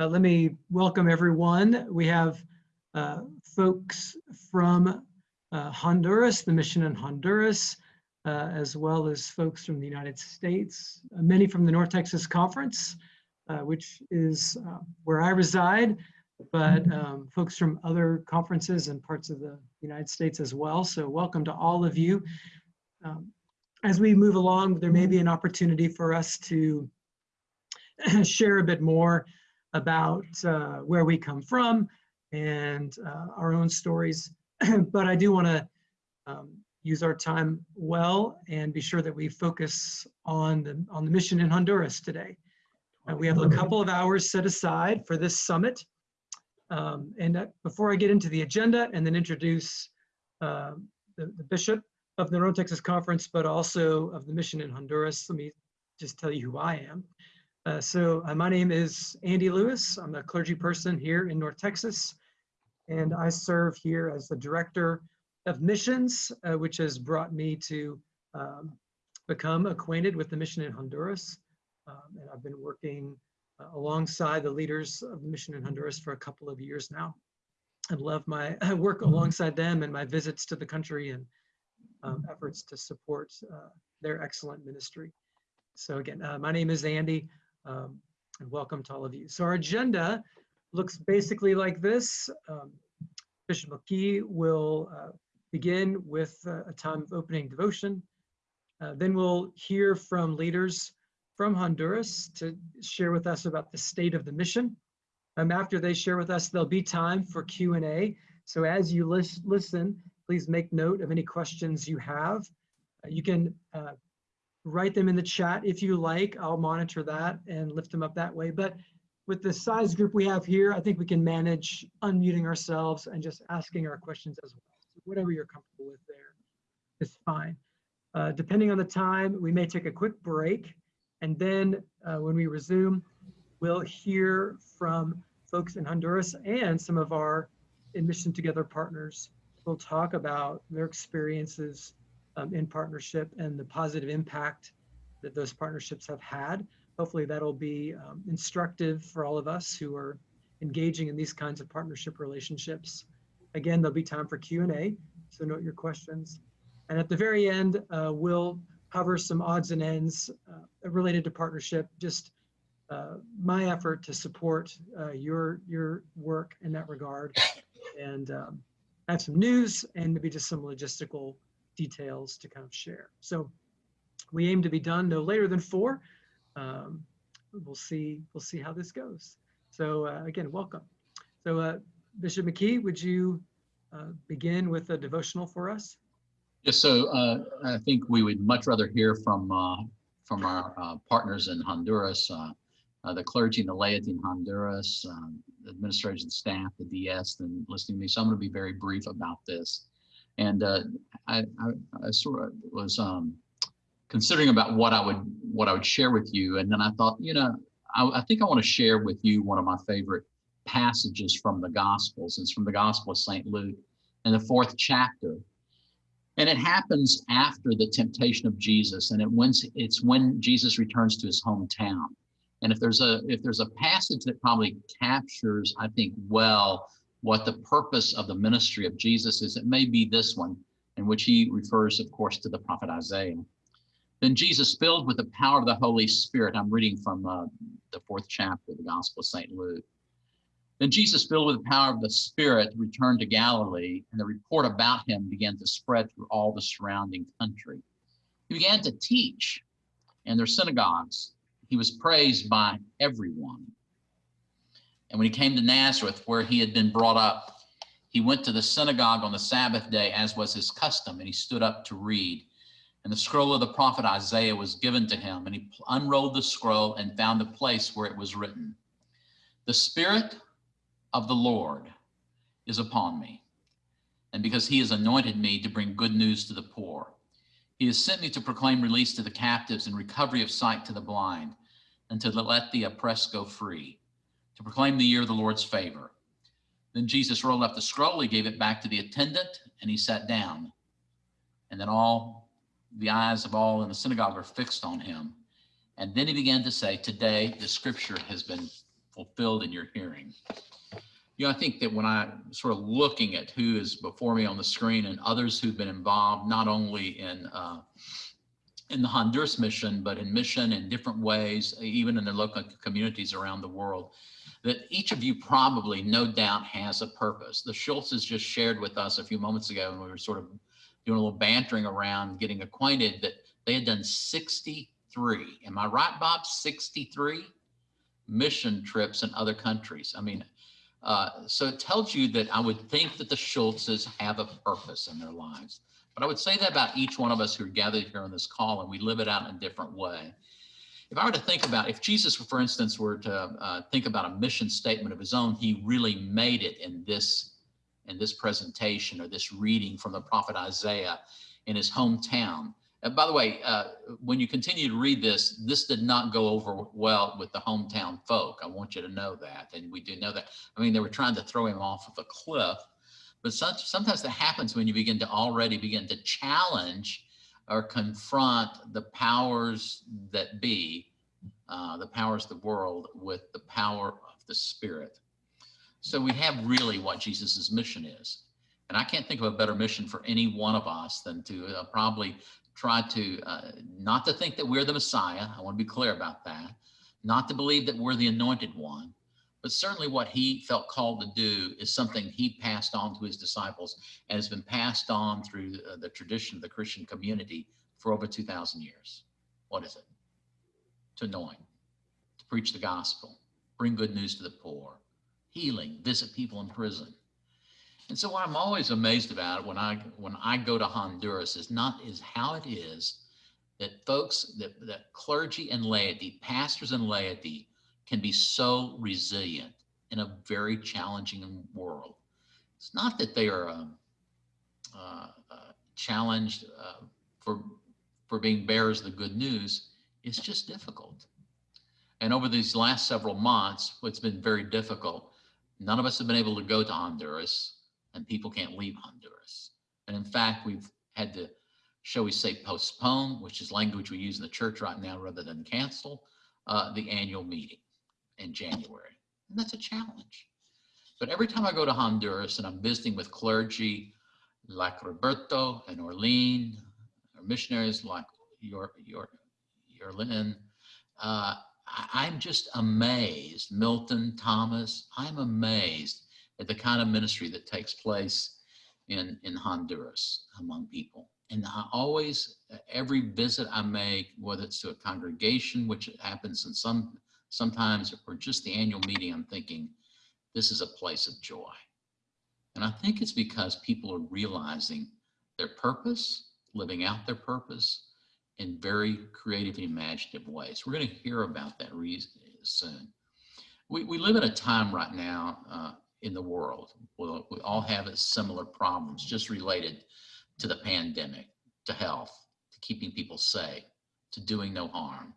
Uh, let me welcome everyone. We have uh, folks from uh, Honduras, the mission in Honduras, uh, as well as folks from the United States, uh, many from the North Texas Conference, uh, which is where I reside, but um, folks from other conferences and parts of the United States as well. So welcome to all of you. Um, as we move along, there may be an opportunity for us to share a bit more about uh, where we come from and uh, our own stories. but I do want to um, use our time well and be sure that we focus on the on the mission in Honduras today. Uh, we have a couple of hours set aside for this summit. Um, and uh, before I get into the agenda and then introduce uh, the, the bishop of the North Texas Conference, but also of the mission in Honduras, let me just tell you who I am. Uh, so uh, my name is Andy Lewis. I'm a clergy person here in North Texas, and I serve here as the director of missions, uh, which has brought me to um, become acquainted with the mission in Honduras. Um, and I've been working uh, alongside the leaders of the mission in Honduras for a couple of years now. I love my work alongside them and my visits to the country and um, efforts to support uh, their excellent ministry. So again, uh, my name is Andy um, and welcome to all of you. So our agenda looks basically like this. Um, Bishop McKee will uh, begin with uh, a time of opening devotion. Uh, then we'll hear from leaders from Honduras to share with us about the state of the mission. Um, after they share with us, there'll be time for Q&A. So as you lis listen, please make note of any questions you have. Uh, you can uh, write them in the chat if you like. I'll monitor that and lift them up that way. But with the size group we have here, I think we can manage unmuting ourselves and just asking our questions as well. So whatever you're comfortable with there is fine. Uh, depending on the time, we may take a quick break. And then uh, when we resume, we'll hear from folks in Honduras and some of our In Mission Together partners. We'll talk about their experiences um, in partnership and the positive impact that those partnerships have had. Hopefully that'll be um, instructive for all of us who are engaging in these kinds of partnership relationships. Again, there'll be time for Q&A, so note your questions. And at the very end, uh, we'll cover some odds and ends uh, related to partnership, just uh, my effort to support uh, your, your work in that regard. And um, I have some news and maybe just some logistical details to kind of share. So we aim to be done no later than four. Um, we'll see. We'll see how this goes. So uh, again, welcome. So uh, Bishop McKee, would you uh, begin with a devotional for us? Yes. So uh, I think we would much rather hear from uh, from our uh, partners in Honduras, the clergy and the laity in Honduras, um, the administration staff, the DS, than listening to me. So I'm going to be very brief about this. And uh, I, I, I, sort of was um, considering about what I would what I would share with you, and then I thought, you know, I, I think I want to share with you one of my favorite passages from the Gospels. It's from the Gospel of St. Luke in the fourth chapter. And it happens after the temptation of Jesus, and it when, it's when Jesus returns to his hometown. And if there's a if there's a passage that probably captures, I think, well what the purpose of the ministry of Jesus is. It may be this one, in which he refers, of course, to the prophet Isaiah. Then Jesus, filled with the power of the Holy Spirit, I'm reading from uh, the fourth chapter of the Gospel of St. Luke. Then Jesus, filled with the power of the Spirit, returned to Galilee, and the report about him began to spread through all the surrounding country. He began to teach in their synagogues. He was praised by everyone. And when he came to Nazareth, where he had been brought up, he went to the synagogue on the Sabbath day, as was his custom, and he stood up to read. And the scroll of the prophet Isaiah was given to him, and he unrolled the scroll and found the place where it was written The Spirit of the Lord is upon me, and because he has anointed me to bring good news to the poor. He has sent me to proclaim release to the captives and recovery of sight to the blind, and to let the oppressed go free to proclaim the year of the Lord's favor. Then Jesus rolled up the scroll, he gave it back to the attendant, and he sat down. And then all the eyes of all in the synagogue were fixed on him. And then he began to say, Today the scripture has been fulfilled in your hearing. You know, I think that when I sort of looking at who is before me on the screen and others who've been involved, not only in uh, in the Honduras mission, but in mission in different ways, even in their local communities around the world, that each of you probably, no doubt, has a purpose. The Schultzes just shared with us a few moments ago, and we were sort of doing a little bantering around, getting acquainted, that they had done 63. Am I right, Bob? 63 mission trips in other countries. I mean, uh, so it tells you that I would think that the Schultzes have a purpose in their lives. But I would say that about each one of us who are gathered here on this call, and we live it out in a different way. If I were to think about, if Jesus, for instance, were to uh, think about a mission statement of his own, he really made it in this, in this presentation or this reading from the prophet Isaiah in his hometown. And by the way, uh, when you continue to read this, this did not go over well with the hometown folk. I want you to know that. And we do know that. I mean, they were trying to throw him off of a cliff, but sometimes that happens when you begin to already begin to challenge or confront the powers that be, uh, the powers of the world with the power of the spirit. So we have really what Jesus's mission is. And I can't think of a better mission for any one of us than to uh, probably try to, uh, not to think that we're the Messiah. I want to be clear about that. Not to believe that we're the anointed one, but certainly what he felt called to do is something he passed on to his disciples and has been passed on through uh, the tradition of the Christian community for over 2,000 years. What is it? To anoint, to preach the gospel, bring good news to the poor, healing, visit people in prison. And so what I'm always amazed about when I when I go to Honduras is not is how it is that folks that, that clergy and laity, pastors and laity can be so resilient in a very challenging world. It's not that they are um, uh, uh, challenged uh, for, for being bearers of the good news. It's just difficult. And over these last several months, it's been very difficult. None of us have been able to go to Honduras and people can't leave Honduras. And in fact, we've had to, shall we say, postpone, which is language we use in the church right now rather than cancel, uh, the annual meeting in January. And that's a challenge. But every time I go to Honduras and I'm visiting with clergy like Roberto and Orlean, or missionaries like your, your, your Lynn, uh, I'm just amazed, Milton, Thomas, I'm amazed at the kind of ministry that takes place in, in Honduras among people. And I always, every visit I make, whether it's to a congregation, which happens in some sometimes, or just the annual meeting, I'm thinking, this is a place of joy. And I think it's because people are realizing their purpose, living out their purpose in very creative and imaginative ways. We're going to hear about that soon. We, we live in a time right now uh, in the world where we all have similar problems just related to the pandemic, to health, to keeping people safe, to doing no harm.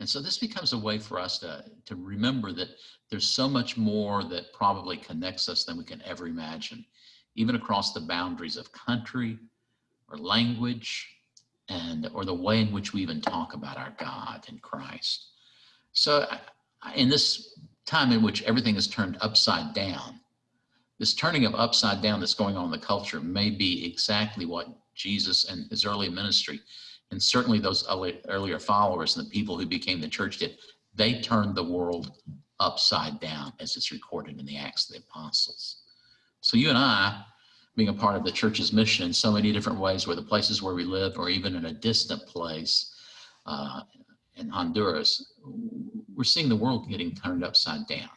And so this becomes a way for us to, to remember that there's so much more that probably connects us than we can ever imagine, even across the boundaries of country or language and or the way in which we even talk about our God and Christ. So in this time in which everything is turned upside down, this turning of upside down that's going on in the culture may be exactly what Jesus and his early ministry and certainly those earlier followers and the people who became the church did, they turned the world upside down as it's recorded in the Acts of the Apostles. So you and I, being a part of the church's mission in so many different ways, where the places where we live or even in a distant place uh, in Honduras, we're seeing the world getting turned upside down.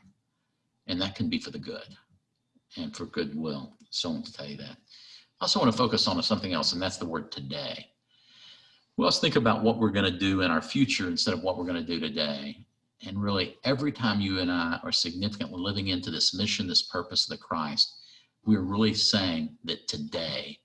And that can be for the good and for goodwill. So I want to tell you that. I also want to focus on something else, and that's the word today. Let's think about what we're going to do in our future instead of what we're going to do today. And really, every time you and I are significantly living into this mission, this purpose of the Christ, we're really saying that today,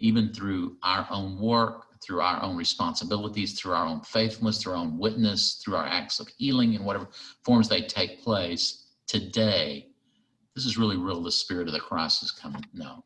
even through our own work, through our own responsibilities, through our own faithfulness, through our own witness, through our acts of healing in whatever forms they take place, today, this is really real. The spirit of the Christ is coming. No.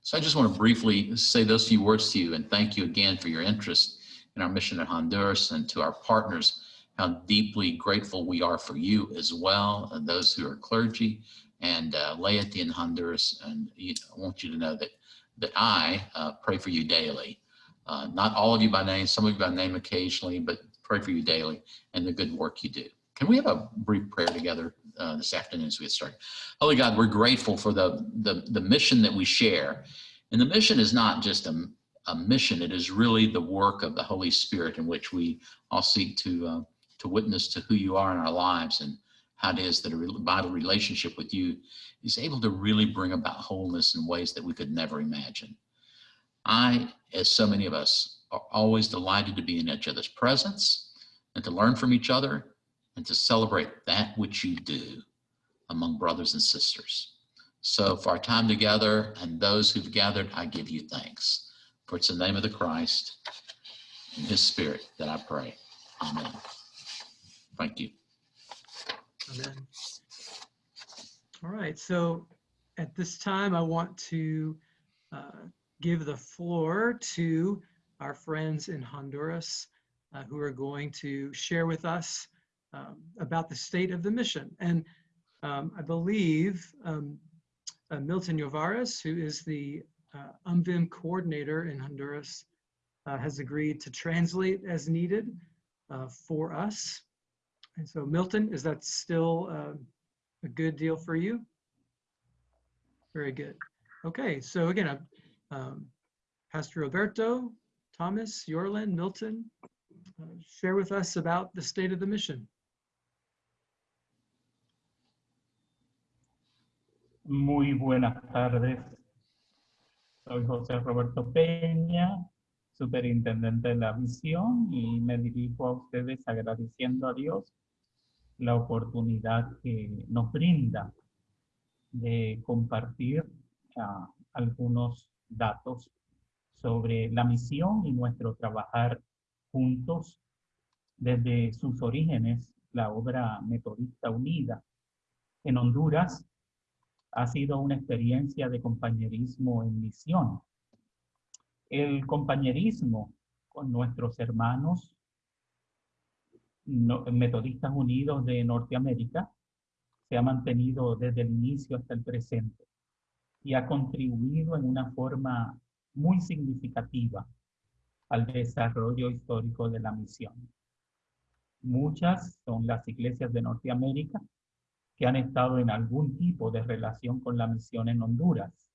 So I just want to briefly say those few words to you and thank you again for your interest in our mission in Honduras and to our partners how deeply grateful we are for you as well, and those who are clergy and uh, laity in Honduras. And you know, I want you to know that that I uh, pray for you daily. Uh, not all of you by name, some of you by name occasionally, but pray for you daily and the good work you do. Can we have a brief prayer together uh, this afternoon as we get started? Holy God, we're grateful for the, the, the mission that we share. And the mission is not just a, a mission, it is really the work of the Holy Spirit in which we all seek to, uh, to witness to who you are in our lives and how it is that a vital relationship with you is able to really bring about wholeness in ways that we could never imagine. I, as so many of us, are always delighted to be in each other's presence and to learn from each other and to celebrate that which you do among brothers and sisters. So for our time together and those who've gathered, I give you thanks. For it's the name of the Christ and his spirit that I pray. Amen. Thank you. Amen. All right, so at this time, I want to uh, give the floor to our friends in Honduras uh, who are going to share with us um, about the state of the mission. And um, I believe um, uh, Milton Yovares, who is the uh, UMVIM coordinator in Honduras, uh, has agreed to translate as needed uh, for us. And so Milton, is that still uh, a good deal for you? Very good. Okay, so again, um, Pastor Roberto, Thomas, Yorlin, Milton, uh, share with us about the state of the mission. Muy buenas tardes. Soy José Roberto Peña, superintendente de la misión, y me dirijo a ustedes agradeciendo a Dios la oportunidad que nos brinda de compartir uh, algunos datos sobre la misión y nuestro trabajar juntos desde sus orígenes, la obra Metodista Unida en Honduras ha sido una experiencia de compañerismo en misión. El compañerismo con nuestros hermanos Metodistas Unidos de Norteamérica se ha mantenido desde el inicio hasta el presente y ha contribuido en una forma muy significativa al desarrollo histórico de la misión. Muchas son las iglesias de Norteamérica que han estado en algún tipo de relación con la misión en Honduras.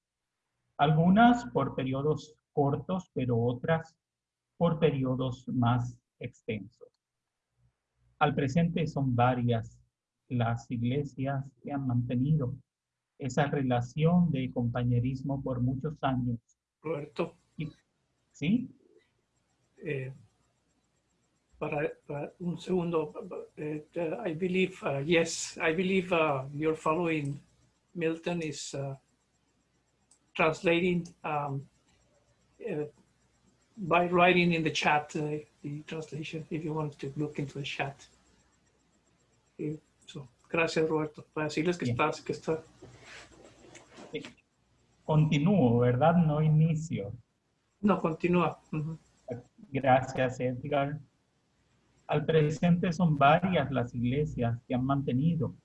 Algunas por periodos cortos, pero otras por periodos más extensos. Al presente son varias las iglesias que han mantenido esa relación de compañerismo por muchos años. Roberto. ¿Sí? Eh, para, para, un segundo, uh, I believe, uh, yes, I believe uh, you're following Milton is uh, translating um, uh, by writing in the chat uh, the translation if you want to look into the chat. So, gracias Roberto, para decirles que estás, que está. Continúo, ¿verdad? No inicio. No, continúa. Uh -huh. Gracias, Edgar. Al presente son varias las iglesias que han mantenido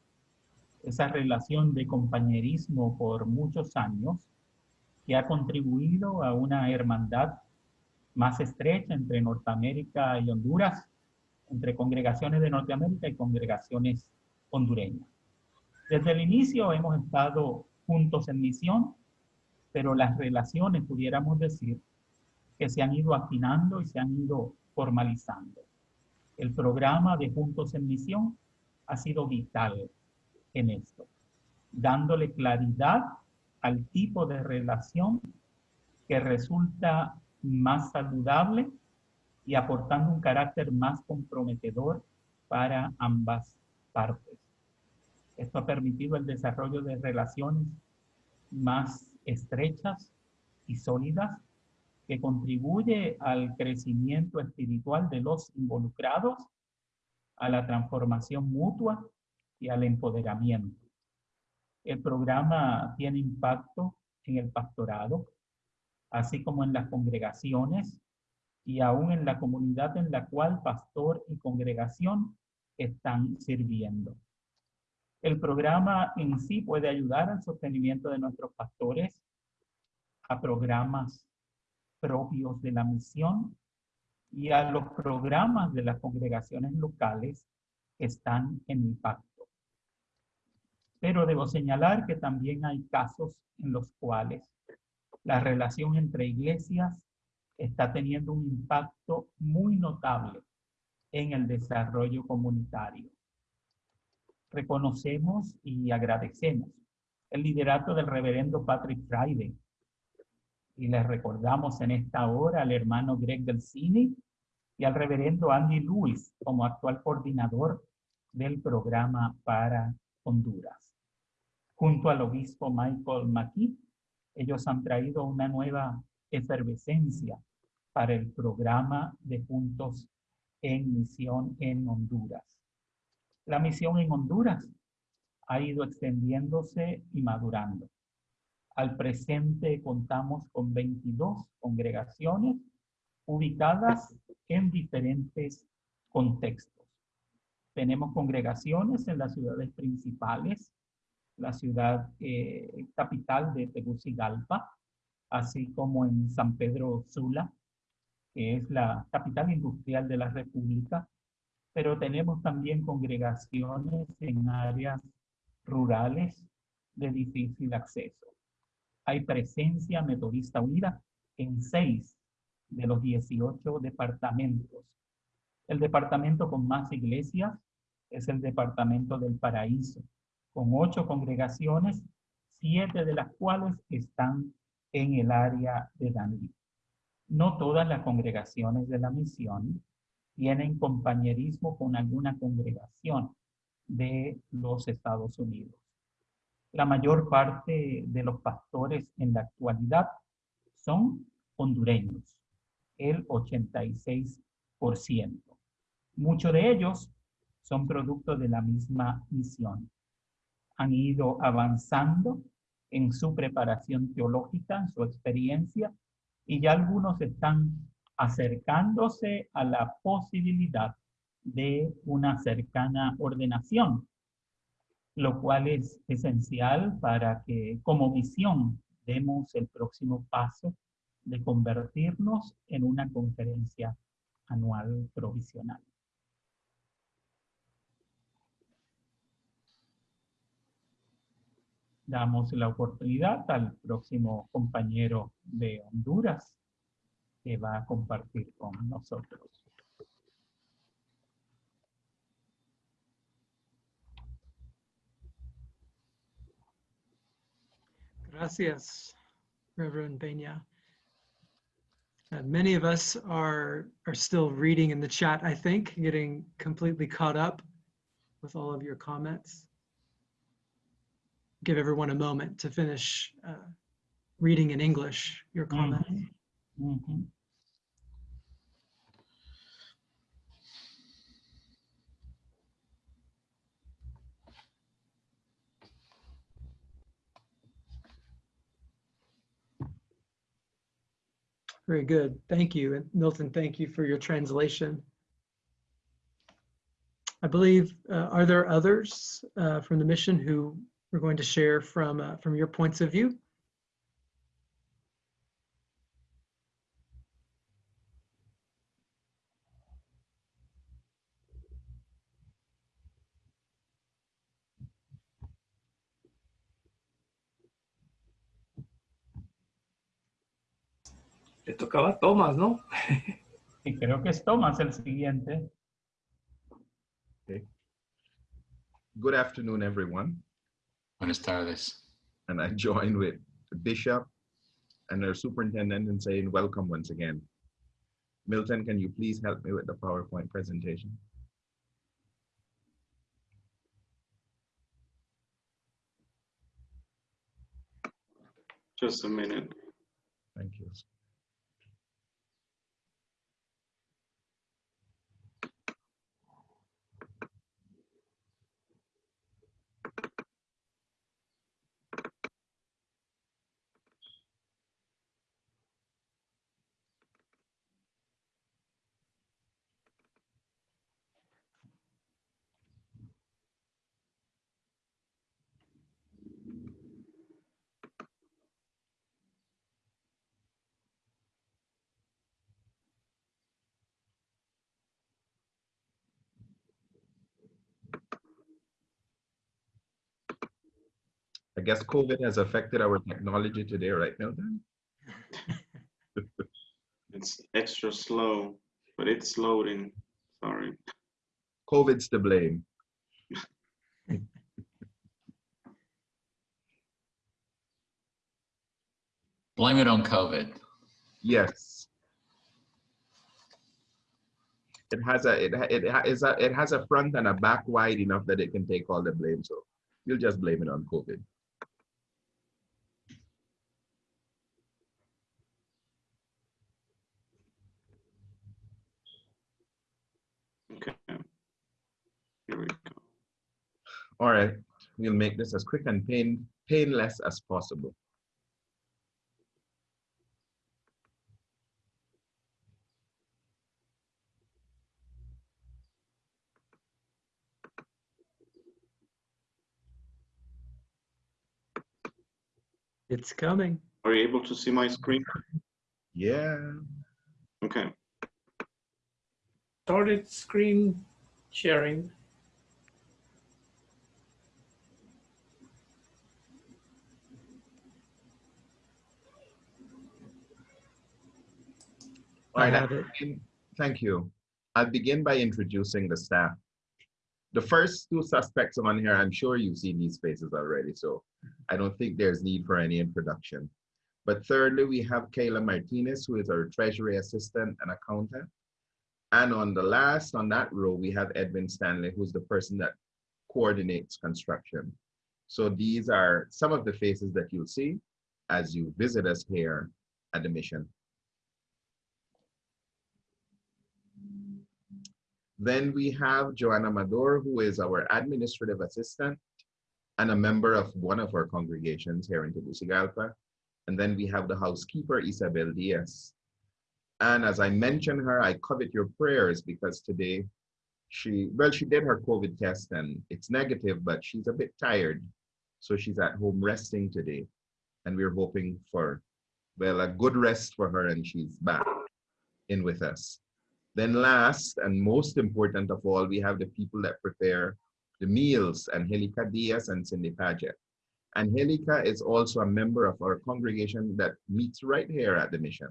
esa relación de compañerismo por muchos años que ha contribuido a una hermandad más estrecha entre Norteamérica y Honduras, entre congregaciones de Norteamérica y congregaciones hondureñas. Desde el inicio hemos estado juntos en misión, pero las relaciones, pudiéramos decir, que se han ido afinando y se han ido formalizando. El programa de Juntos en Misión ha sido vital en esto, dándole claridad al tipo de relación que resulta más saludable y aportando un carácter más comprometedor para ambas partes. Esto ha permitido el desarrollo de relaciones más estrechas y sólidas que contribuye al crecimiento espiritual de los involucrados, a la transformación mutua y al empoderamiento. El programa tiene impacto en el pastorado, así como en las congregaciones y aún en la comunidad en la cual pastor y congregación están sirviendo. El programa en sí puede ayudar al sostenimiento de nuestros pastores, a programas propios de la misión y a los programas de las congregaciones locales que están en impacto. Pero debo señalar que también hay casos en los cuales la relación entre iglesias está teniendo un impacto muy notable en el desarrollo comunitario. Reconocemos y agradecemos el liderato del reverendo Patrick Friday y les recordamos en esta hora al hermano Greg del Cine y al reverendo Andy Lewis como actual coordinador del programa para Honduras. Junto al obispo Michael McKee, ellos han traído una nueva efervescencia para el programa de Juntos en Misión en Honduras. La misión en Honduras ha ido extendiéndose y madurando. Al presente contamos con 22 congregaciones ubicadas en diferentes contextos. Tenemos congregaciones en las ciudades principales, la ciudad eh, capital de Tegucigalpa, así como en San Pedro Sula, que es la capital industrial de la República, pero tenemos también congregaciones en áreas rurales de difícil acceso. Hay presencia metodista unida en seis de los 18 departamentos. El departamento con más iglesias es el departamento del Paraíso, con ocho congregaciones, siete de las cuales están en el área de Danlí. No todas las congregaciones de la misión tienen compañerismo con alguna congregación de los Estados Unidos. La mayor parte de los pastores en la actualidad son hondureños, el 86%. Muchos de ellos son producto de la misma misión. Han ido avanzando en su preparación teológica, en su experiencia, y ya algunos están acercándose a la posibilidad de una cercana ordenación, lo cual es esencial para que como misión demos el próximo paso de convertirnos en una conferencia anual provisional. damos la oportunidad al próximo compañero de Honduras que va a compartir con nosotros. Gracias, Reverend Peña. Uh, many of us are, are still reading in the chat, I think, getting completely caught up with all of your comments give everyone a moment to finish uh, reading in English your comments. Mm -hmm. Very good. Thank you. And Milton, thank you for your translation. I believe, uh, are there others uh, from the mission who we're going to share from, uh, from your points of view. Tocaba Thomas, ¿no? y creo que es Thomas el siguiente. Okay. Good afternoon, everyone. Buenas tardes. And I join with bishop and our superintendent in saying welcome once again. Milton, can you please help me with the PowerPoint presentation? Just a minute. Thank you. I guess COVID has affected our technology today, right, Milton? It's extra slow, but it's loading. Sorry. COVID's to blame. Blame it on COVID. Yes. It has a it ha- it ha- a it has a front and a back wide enough that it can take all the blame. So you'll just blame it on COVID. Okay. Here we go. All right, we'll make this as quick and pain painless as possible. It's coming. Are you able to see my screen? Yeah. Okay. Started screen sharing. All I have it. begin- Thank you. I'll begin by introducing the staff. The first two suspects on here, I'm sure you've seen these faces already, so I don't think there's need for any introduction. But thirdly, we have Kayla Martinez, who is our treasury assistant and accountant. And on the last, on that row, we have Edwin Stanley, who's the person that coordinates construction. So these are some of the faces that you'll see as you visit us here at the mission. Then we have Joanna Mador, who is our administrative assistant and a member of one of our congregations here in Tegucigalpa. And then we have the housekeeper, Isabel Diaz. And as I mentioned her, I covet your prayers because today she, well, she did her COVID test and it's negative, but she's a bit tired. So she's at home resting today. And we're hoping for, well, a good rest for her and she's back in with us. Then last and most important of all, we have the people that prepare the meals, Angelica Diaz and Cindy Paget. Angelica is also a member of our congregation that meets right here at the mission.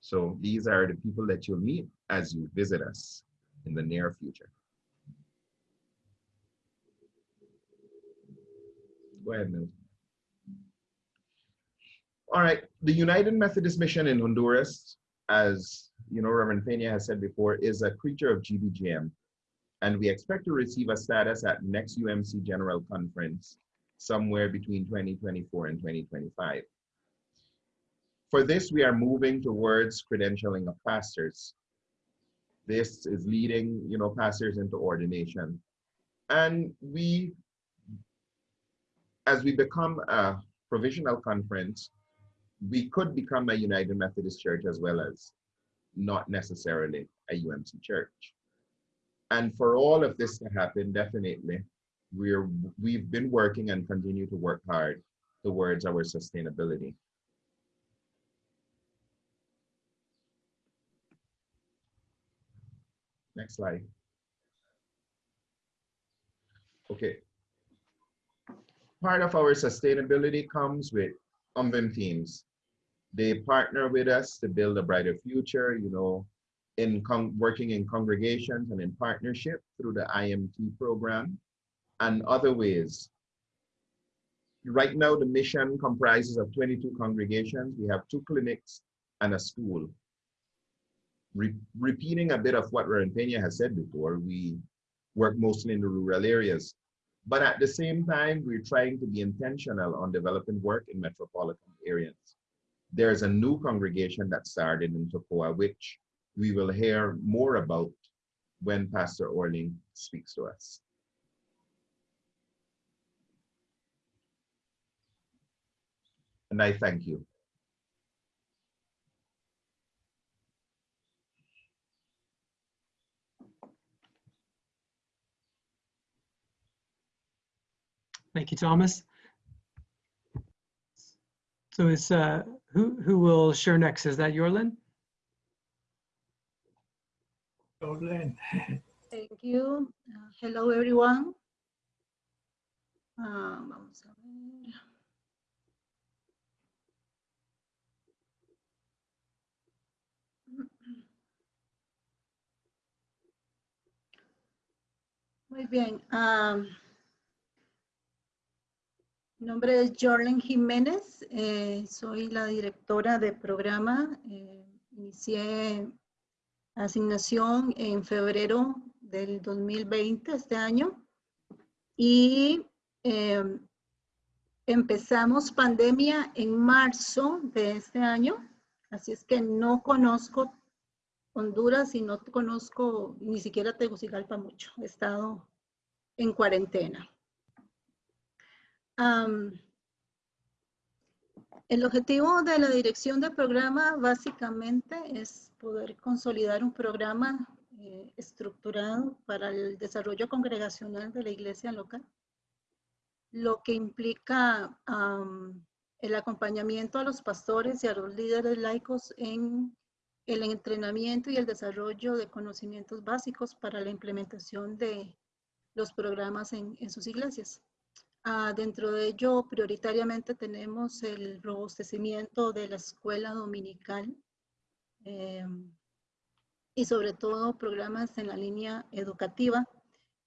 So these are the people that you'll meet as you visit us in the near future. Go ahead, Milton. All right, the United Methodist Mission in Honduras, as you know, Reverend Pena has said before, is a creature of GBGM. And we expect to receive a status at next UMC General Conference somewhere between 2024 and 2025. For this, we are moving towards credentialing of pastors. This is leading, you know, pastors into ordination. And we, as we become a provisional conference, we could become a United Methodist Church as well as not necessarily a UMC church. And for all of this to happen, definitely, we're we've been working and continue to work hard towards our sustainability. Next slide. Okay. Part of our sustainability comes with UMVIM teams. They partner with us to build a brighter future, you know, in working in congregations and in partnership through the IMT program and other ways. Right now, the mission comprises of 22 congregations. We have two clinics and a school. Re repeating a bit of what Pena has said before, we work mostly in the rural areas. But at the same time, we're trying to be intentional on developing work in metropolitan areas. There's a new congregation that started in Tocoa, which we will hear more about when Pastor Orling speaks to us. And I thank you. Thank you, Thomas. So is, uh, who, who will share next? Is that Yorlin? Jordan. Thank you. Uh, hello, everyone. Ah, vamos a ver. Muy bien. ah, mi nombre es Jorlen Jiménez. eh, soy la directora de programa. eh, inicié asignación en febrero del 2020, este año. Y eh, empezamos pandemia en marzo de este año. Así es que no conozco Honduras y no conozco ni siquiera Tegucigalpa mucho. He estado en cuarentena. El objetivo de la dirección del programa básicamente es poder consolidar un programa eh, estructurado para el desarrollo congregacional de la iglesia local, lo que implica el acompañamiento a los pastores y a los líderes laicos en el entrenamiento y el desarrollo de conocimientos básicos para la implementación de los programas en, en sus iglesias. Ah, dentro de ello, prioritariamente tenemos el robustecimiento de la escuela dominical eh, y sobre todo programas en la línea educativa.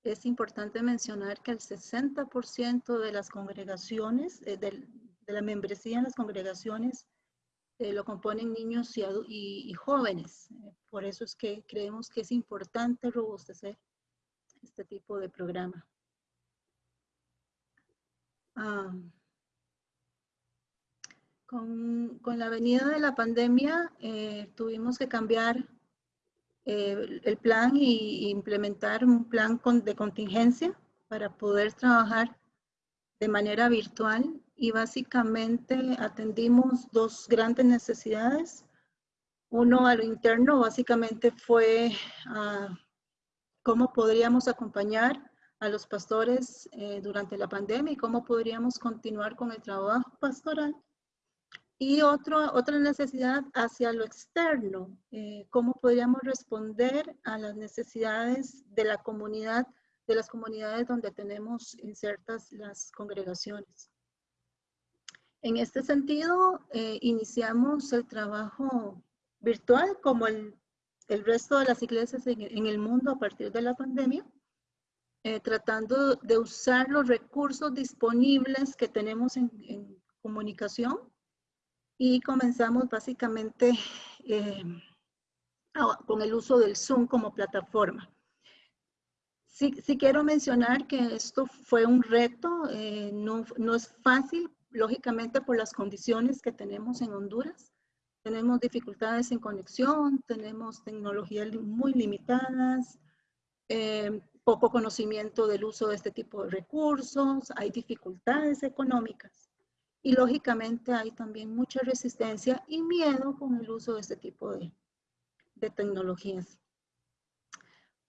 Es importante mencionar que el 60% de las congregaciones, eh, de la membresía en las congregaciones, eh, lo componen niños y jóvenes. Eh, Por eso es que creemos que es importante robustecer este tipo de programa. Ah, con, con la venida de la pandemia eh, tuvimos que cambiar eh, el- plan y, implementar un plan con- de contingencia para poder trabajar de manera virtual y básicamente atendimos dos grandes necesidades. Uno a lo interno básicamente fue ah, cómo podríamos acompañar a los pastores eh, durante la pandemia y cómo podríamos continuar con el trabajo pastoral. Y otro, otra necesidad hacia lo externo, eh, cómo podríamos responder a las necesidades de la comunidad, de las comunidades donde tenemos insertas las congregaciones. En este sentido, eh, iniciamos el trabajo virtual como el, el resto de las iglesias en, en el mundo a partir de la pandemia, eh, tratando de usar los recursos disponibles que tenemos en, comunicación y comenzamos básicamente eh, con el uso del Zoom como plataforma. Sí, quiero mencionar que esto fue un reto, eh, no, no es fácil, lógicamente por las condiciones que tenemos en Honduras. Tenemos dificultades en conexión, tenemos tecnologías muy limitadas, poco conocimiento del uso de este tipo de recursos, hay dificultades económicas y lógicamente hay también mucha resistencia y miedo con el uso de este tipo de, de tecnologías.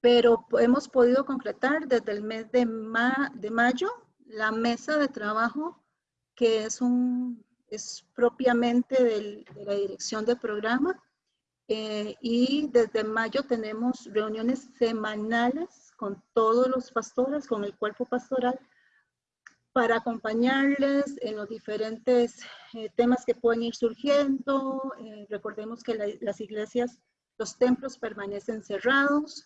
Pero hemos podido concretar desde el mes de, ma- de mayo la mesa de trabajo que es, un, es propiamente del- de la dirección del programa eh, y desde mayo tenemos reuniones semanales con todos los pastores, con el cuerpo pastoral para acompañarles en los diferentes eh, temas que pueden ir surgiendo. Eh, recordemos que la- las iglesias, los templos permanecen cerrados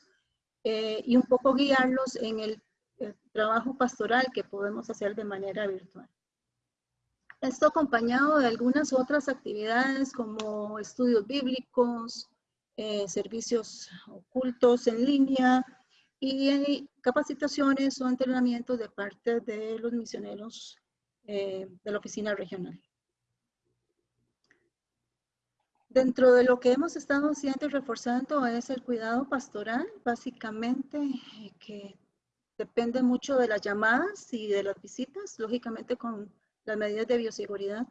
eh, y un poco guiarlos en el, el trabajo pastoral que podemos hacer de manera virtual. Esto acompañado de algunas otras actividades como estudios bíblicos, eh, servicios ocultos en línea y capacitaciones o entrenamientos de parte de los misioneros eh, de la oficina regional. Dentro de lo que hemos estado haciendo y reforzando es el cuidado pastoral, básicamente, eh, que depende mucho de las llamadas y de las visitas, lógicamente con las medidas de bioseguridad.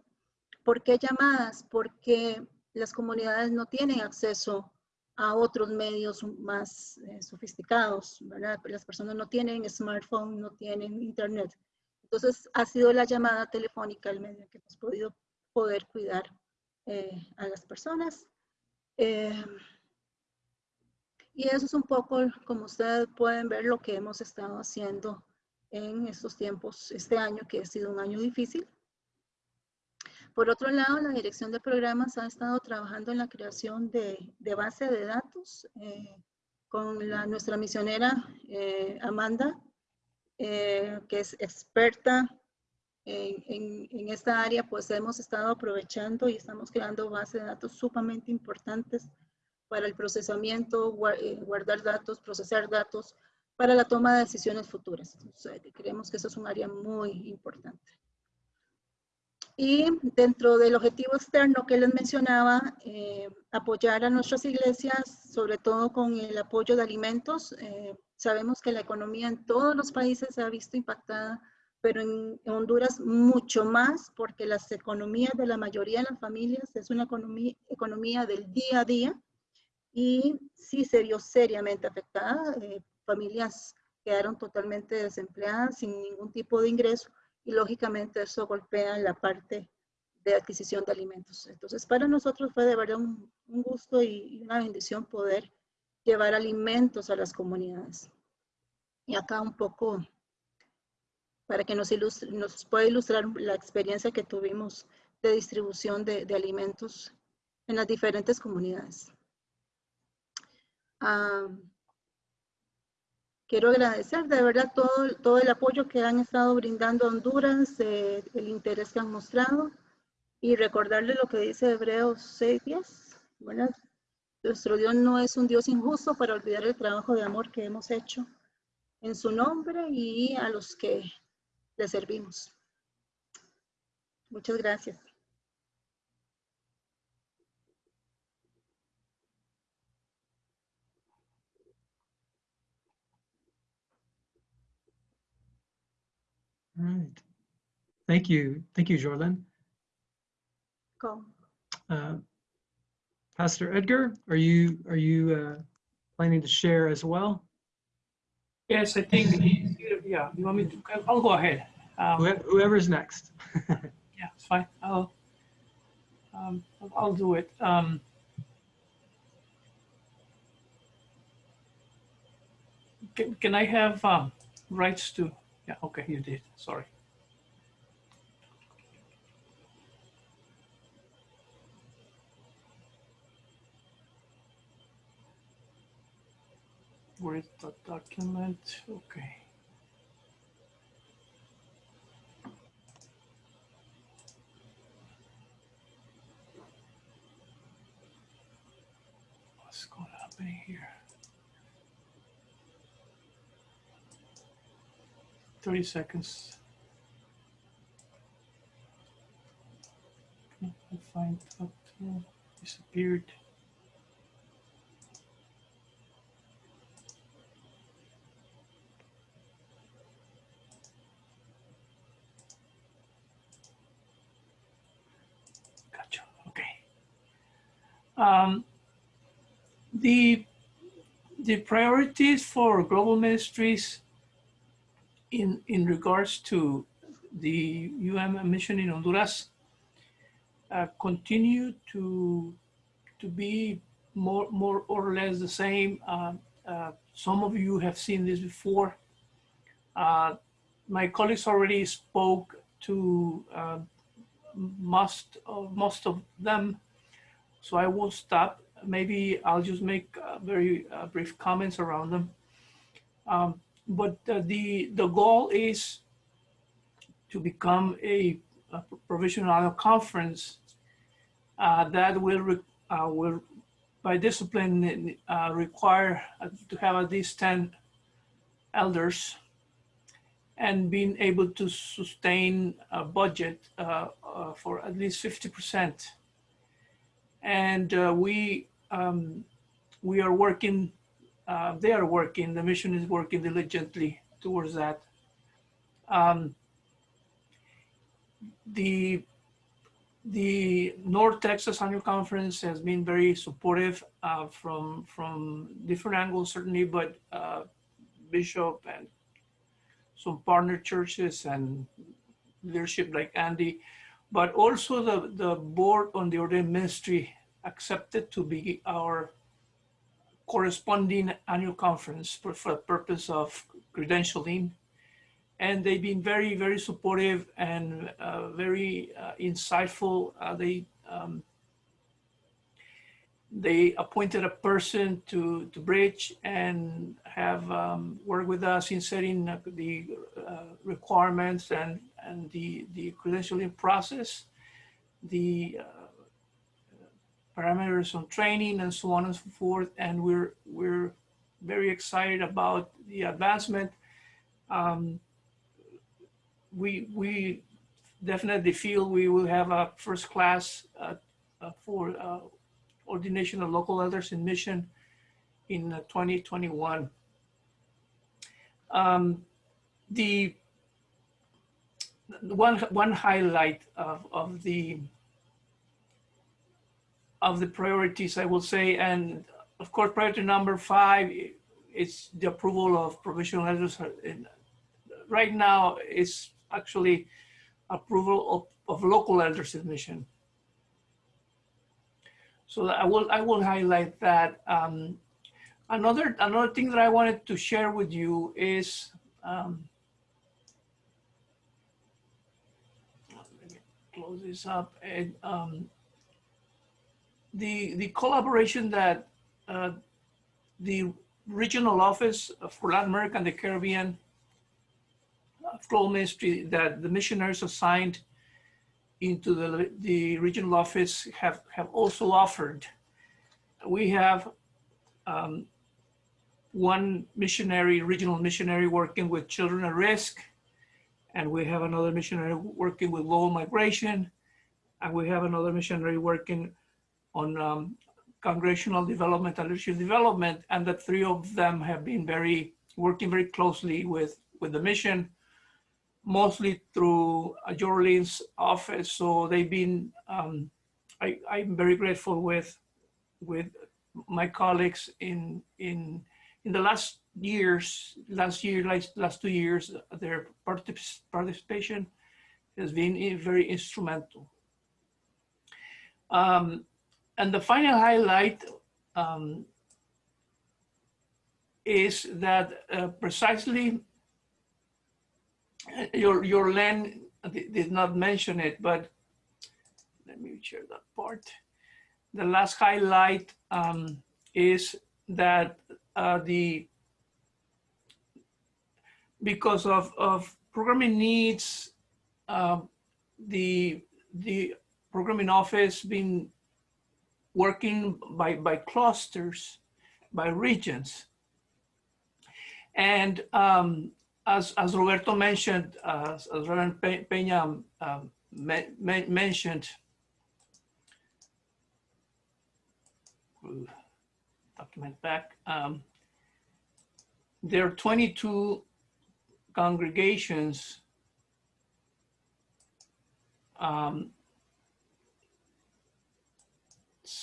¿Por qué llamadas? Porque las comunidades no tienen acceso a otros medios más eh, sofisticados, ¿verdad? Las personas no tienen smartphone, no tienen internet. Entonces, ha sido la llamada telefónica el medio que hemos podido poder cuidar eh, a las personas. Eh, y eso es un poco, como ustedes pueden ver, lo que hemos estado haciendo en estos tiempos, este año que ha sido un año difícil. Por otro lado, la Dirección de Programas ha estado trabajando en la creación de, de base de datos eh, con la, nuestra misionera eh, Amanda, eh, que es experta en, en, en, esta área, pues hemos estado aprovechando y estamos creando bases de datos sumamente importantes para el procesamiento, guardar datos, procesar datos, para la toma de decisiones futuras. Entonces, creemos que eso es un área muy importante. Y dentro del objetivo externo que les mencionaba, eh, apoyar a nuestras iglesias, sobre todo con el apoyo de alimentos. Eh, sabemos que la economía en todos los países se ha visto impactada, pero en, en, Honduras mucho más, porque las economías de la mayoría de las familias es una economía, economía del día a día y sí se vio seriamente afectada. Eh, familias quedaron totalmente desempleadas sin ningún tipo de ingreso y lógicamente eso golpea la parte de adquisición de alimentos. Entonces, para nosotros fue de verdad un, un gusto y una bendición poder llevar alimentos a las comunidades. Y acá un poco para que nos, ilustre, nos pueda ilustrar la experiencia que tuvimos de distribución de, de alimentos en las diferentes comunidades. Um, quiero agradecer de verdad todo, todo el apoyo que han estado brindando a Honduras, eh, el interés que han mostrado y recordarle lo que dice Hebreos 6.10. Bueno, nuestro Dios no es un Dios injusto para olvidar el trabajo de amor que hemos hecho en su nombre y a los que le servimos. Muchas gracias. All right. Thank you. Thank you, Jordan. Go. Uh, Pastor Edgar, are you are you uh, planning to share as well? Yes, I think, yeah, you want me to, I'll go ahead. Um, Whoever's next. yeah, it's fine. I'll, um, I'll do it. Um, can, can I have um, rights to yeah, okay, you did. Sorry. Where is the document? Okay. What's going to happen here? 30 seconds. I find up to disappeared. Okay. Um, the the priorities for global ministries in, in regards to the UM mission in Honduras uh, continue to, to be more, more or less the same. Uh, uh, some of you have seen this before. Uh, my colleagues already spoke to uh, most, of, most of them, so I won't stop. Maybe I'll just make uh, very brief comments around them. Um, but uh, the the goal is to become a, a provisional conference uh, that will uh, will by discipline uh, require uh, to have at least 10 elders and being able to sustain a budget uh, for at least 50 percent. And we um, we are working uh, they are working, the mission is working diligently towards that. Um, the the North Texas Annual Conference has been very supportive uh, from from different angles, certainly, but uh, Bishop and some partner churches and leadership like Andy, but also the, the board on the ordained ministry accepted to be our corresponding annual conference for, for the purpose of credentialing and they've been very, very supportive and uh, very uh, insightful. Uh, they um, they appointed a person to to bridge and have um, worked with us in setting the uh, requirements and and the the credentialing process, the uh, parameters on training and so on and so forth. And we're we're very excited about the advancement. Um, we we definitely feel we will have a first class uh, uh, for uh, ordination of local elders in mission in uh, 2021. Um, the the one one highlight of, of the of the priorities, I will say, and of course, priority number five is the approval of provisional. In, right now, it's actually approval of, of local elders admission. So I will I will highlight that. Um, another another thing that I wanted to share with you is um, close this up and um, the the collaboration that uh, the regional office for Latin America and the Caribbean Global Ministry that the missionaries assigned into the, the regional office have, have also offered. We have um, one missionary, regional missionary working with children at risk, and we have another missionary working with global migration, and we have another missionary working on um, congressional development and leadership development, and the three of them have been very working very closely with, with the mission mostly through Jorlene's office. So they've been, um, I, I'm very grateful with, with my colleagues in, in, in the last years, last year, last, last two years, their particip participation has been very instrumental. Um, and the final highlight um, is that uh, precisely your your land did not mention it, but let me share that part. The last highlight um, is that uh, the because of of programming needs, uh, the the programming office been working by by clusters, by regions, and um, as, as Roberto mentioned, uh, as Reverend Peña um, me, me, mentioned, document back, um, there are 22 congregations um,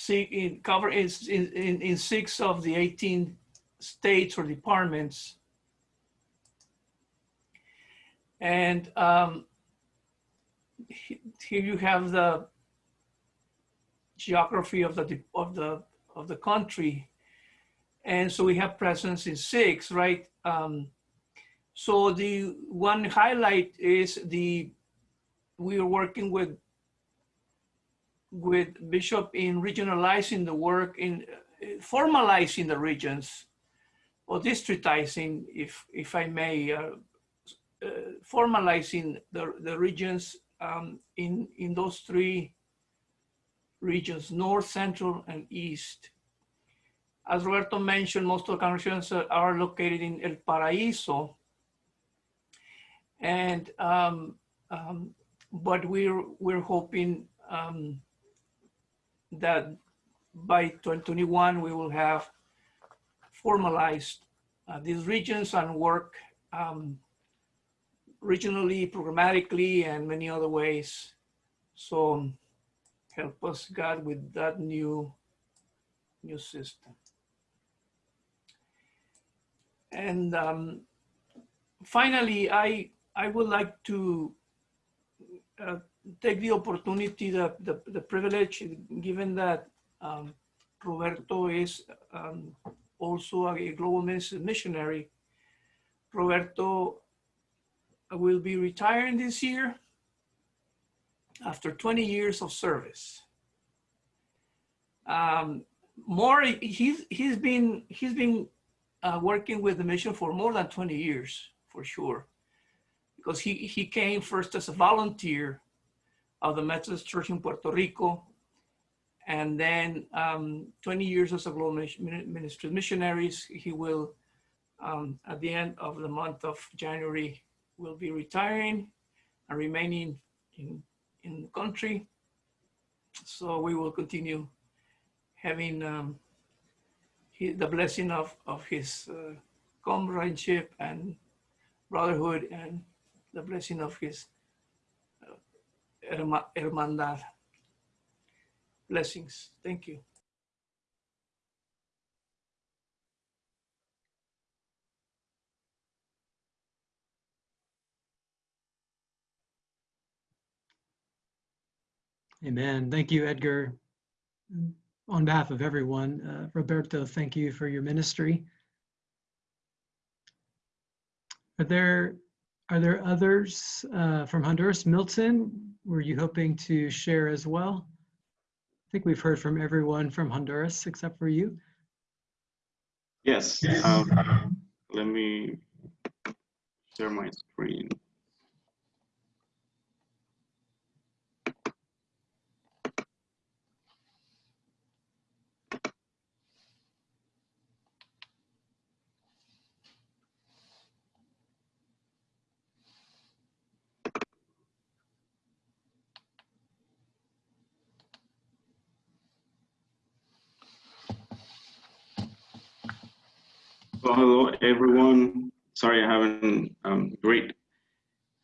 in, cover in, in, in six of the 18 states or departments and um, here you have the geography of the of the of the country, and so we have presence in six, right? Um, so the one highlight is the we are working with with Bishop in regionalizing the work in formalizing the regions or districtizing, if if I may, uh, uh, formalizing the, the regions um, in, in those three regions, north, central, and east. As Roberto mentioned, most of the congregations are located in El Paraíso. And, um, um, but we're, we're hoping um, that by 2021, we will have formalized uh, these regions and work um, regionally, programmatically, and many other ways. So help us, God, with that new, new system. And um, finally, I, I would like to uh, take the opportunity, the, the, the, privilege, given that um, Roberto is um, also a global missionary. Roberto will be retiring this year after 20 years of service. Um, more, he's, he's been, he's been uh, working with the mission for more than 20 years, for sure. Because he, he came first as a volunteer of the Methodist Church in Puerto Rico, and then um, 20 years as a global ministry missionaries. He will, um, at the end of the month of January, will be retiring and remaining in, in the country. So we will continue having um, he, the blessing of, of his uh, comradeship and brotherhood and the blessing of his hermandad. Blessings. Thank you. Amen. Thank you, Edgar. On behalf of everyone, uh, Roberto, thank you for your ministry. Are there are there others uh, from Honduras? Milton, were you hoping to share as well? I think we've heard from everyone from Honduras except for you. Yes. Um, let me share my screen. Well, hello everyone. Sorry, I haven't um, greet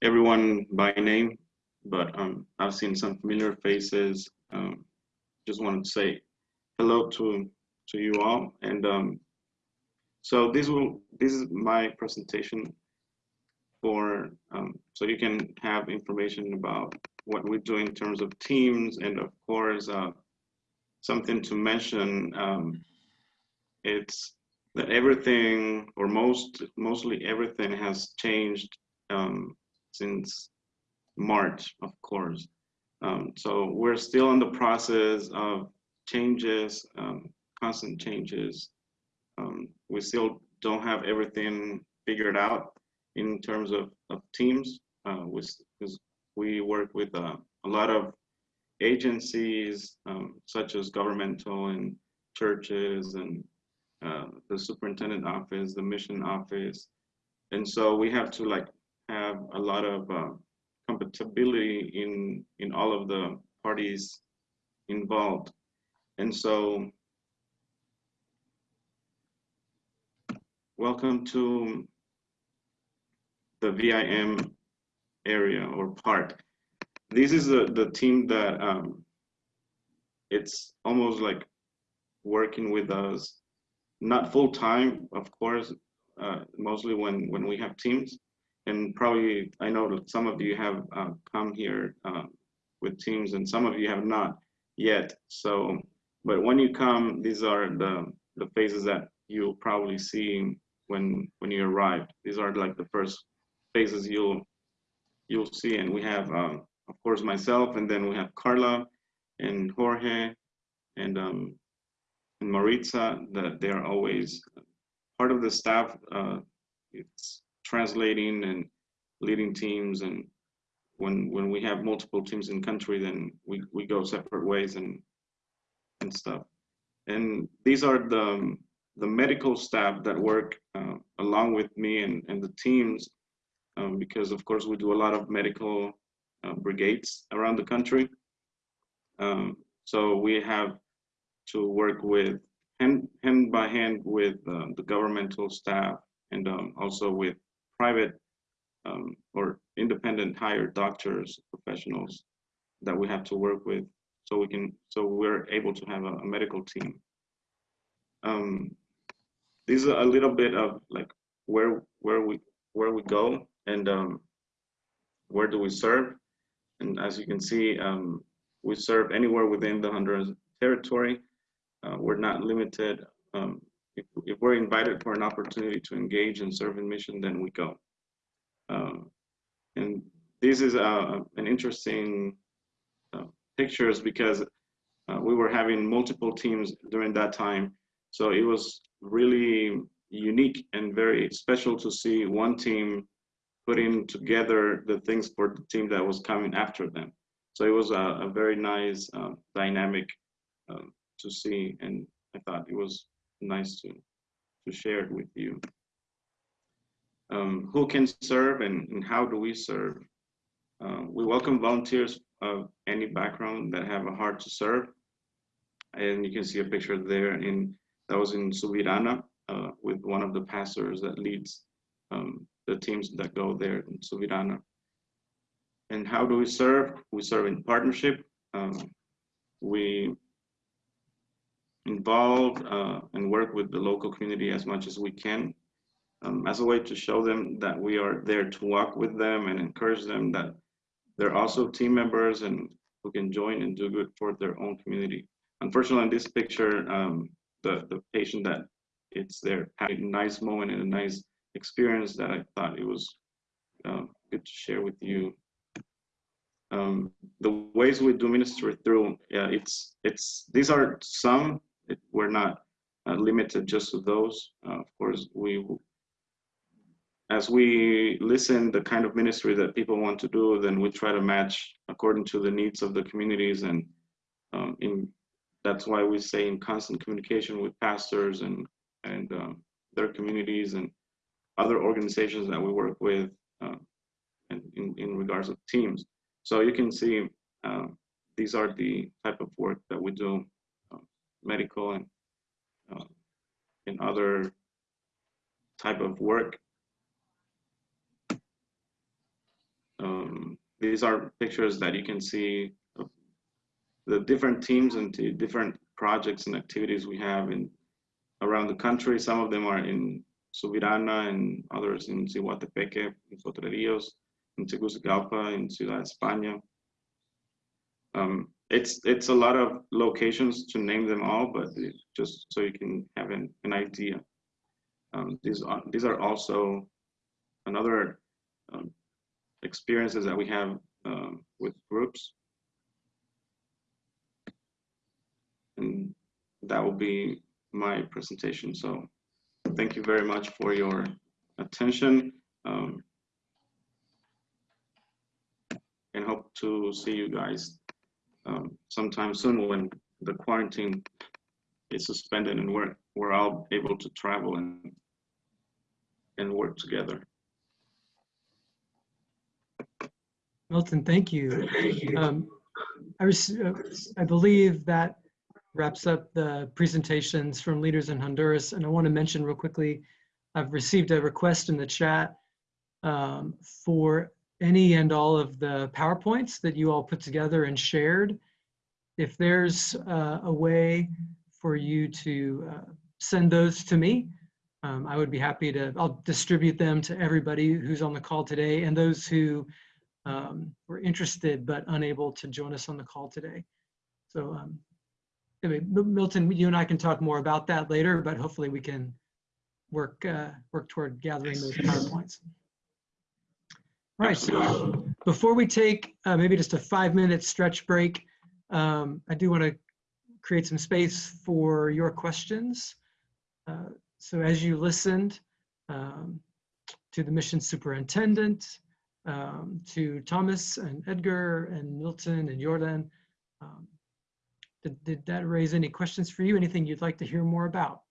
everyone by name, but um, I've seen some familiar faces. Um, just wanted to say hello to to you all. And um, so this will this is my presentation for um, so you can have information about what we do in terms of teams, and of course uh, something to mention. Um, it's that everything or most mostly everything has changed um, since March, of course. Um, so we're still in the process of changes, um, constant changes. Um, we still don't have everything figured out in terms of, of teams. Uh, because we work with uh, a lot of agencies, um, such as governmental and churches and uh, the superintendent office, the mission office. And so we have to like have a lot of uh, compatibility in, in all of the parties involved. And so welcome to the VIM area or part. This is the, the team that um, it's almost like working with us not full time, of course, uh, mostly when, when we have teams. And probably, I know some of you have uh, come here uh, with teams and some of you have not yet. So, but when you come, these are the, the phases that you'll probably see when, when you arrive. These are like the first phases you'll, you'll see. And we have, um, of course, myself, and then we have Carla and Jorge and um, Maritza that they're always part of the staff. Uh, it's translating and leading teams. And when when we have multiple teams in country, then we, we go separate ways and and stuff. And these are the the medical staff that work uh, along with me and, and the teams, um, because of course we do a lot of medical uh, brigades around the country. Um, so we have to work with hand, hand by hand with uh, the governmental staff and um, also with private um, or independent hired doctors, professionals that we have to work with so we can, so we're able to have a, a medical team. Um, these are a little bit of like where, where we, where we go and um, where do we serve. And as you can see, um, we serve anywhere within the Honduras territory. Uh, we're not limited. Um, if, if, we're invited for an opportunity to engage and serve in mission, then we go. Um, And this is uh, an interesting uh, pictures because uh, we were having multiple teams during that time. So it was really unique and very special to see one team putting together the things for the team that was coming after them. So it was a, a very nice uh, dynamic um, to see, and I thought it was nice to to share it with you. Um, who can serve and, and how do we serve? Uh, we welcome volunteers of any background that have a heart to serve. And you can see a picture there in that was in Subirana uh, with one of the pastors that leads um, the teams that go there in Subirana. And how do we serve? We serve in partnership. Um, we involve uh, and work with the local community as much as we can um, as a way to show them that we are there to walk with them and encourage them that they're also team members and who can join and do good for their own community. Unfortunately, in this picture, um, the, the patient that it's there had a nice moment and a nice experience that I thought it was uh, good to share with you. Um, the ways we do ministry through, yeah, it's, it's, these are some, it, we're not uh, limited just to those. Uh, of course, we as we listen the kind of ministry that people want to do, then we try to match according to the needs of the communities. And um, in, that's why we say in constant communication with pastors and, and um, their communities and other organizations that we work with uh, and in, in regards of teams. So you can see uh, these are the type of work that we do, medical and uh, in other type of work Um, these are pictures that you can see of the different teams and different projects and activities we have in around the country. Some of them are in Subirana and others in Siguatepeque, in Potrerillos, in Tegucigalpa, in Ciudad España. Um, it's it's a lot of locations to name them all, but just so you can have an, an idea. Um, these are these are also another um, experiences that we have um, with groups. And that will be my presentation. So thank you very much for your attention. Um, and hope to see you guys um, sometime soon when the quarantine is suspended and we're, we're all able to travel and, and work together. Milton, thank you. Um, I, uh, I believe that wraps up the presentations from leaders in Honduras. And I want to mention real quickly, I've received a request in the chat um, for any and all of the PowerPoints that you all put together and shared. If there's uh, a way for you to uh, send those to me, um, I would be happy to, I'll distribute them to everybody who's on the call today and those who um, were interested but unable to join us on the call today. So um, anyway, Milton, you and I can talk more about that later, but hopefully we can work uh, work toward gathering those PowerPoints. All right, so before we take uh, maybe just a five minute stretch break, um, I do want to create some space for your questions. Uh, so as you listened um, to the mission superintendent, um, to Thomas and Edgar and Milton and Jordan. Um, did, did that raise any questions for you? Anything you'd like to hear more about?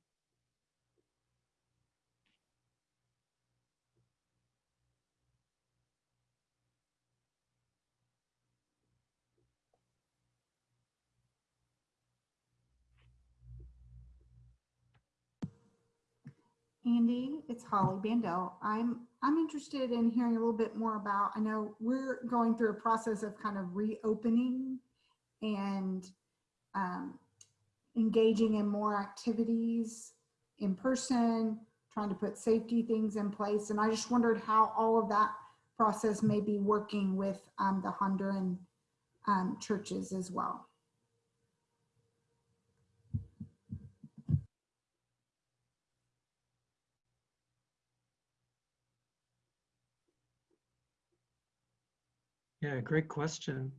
Andy, it's Holly Bandel. I'm I'm interested in hearing a little bit more about. I know we're going through a process of kind of reopening and um, engaging in more activities in person, trying to put safety things in place. And I just wondered how all of that process may be working with um, the Honduran um, churches as well. Yeah, great question.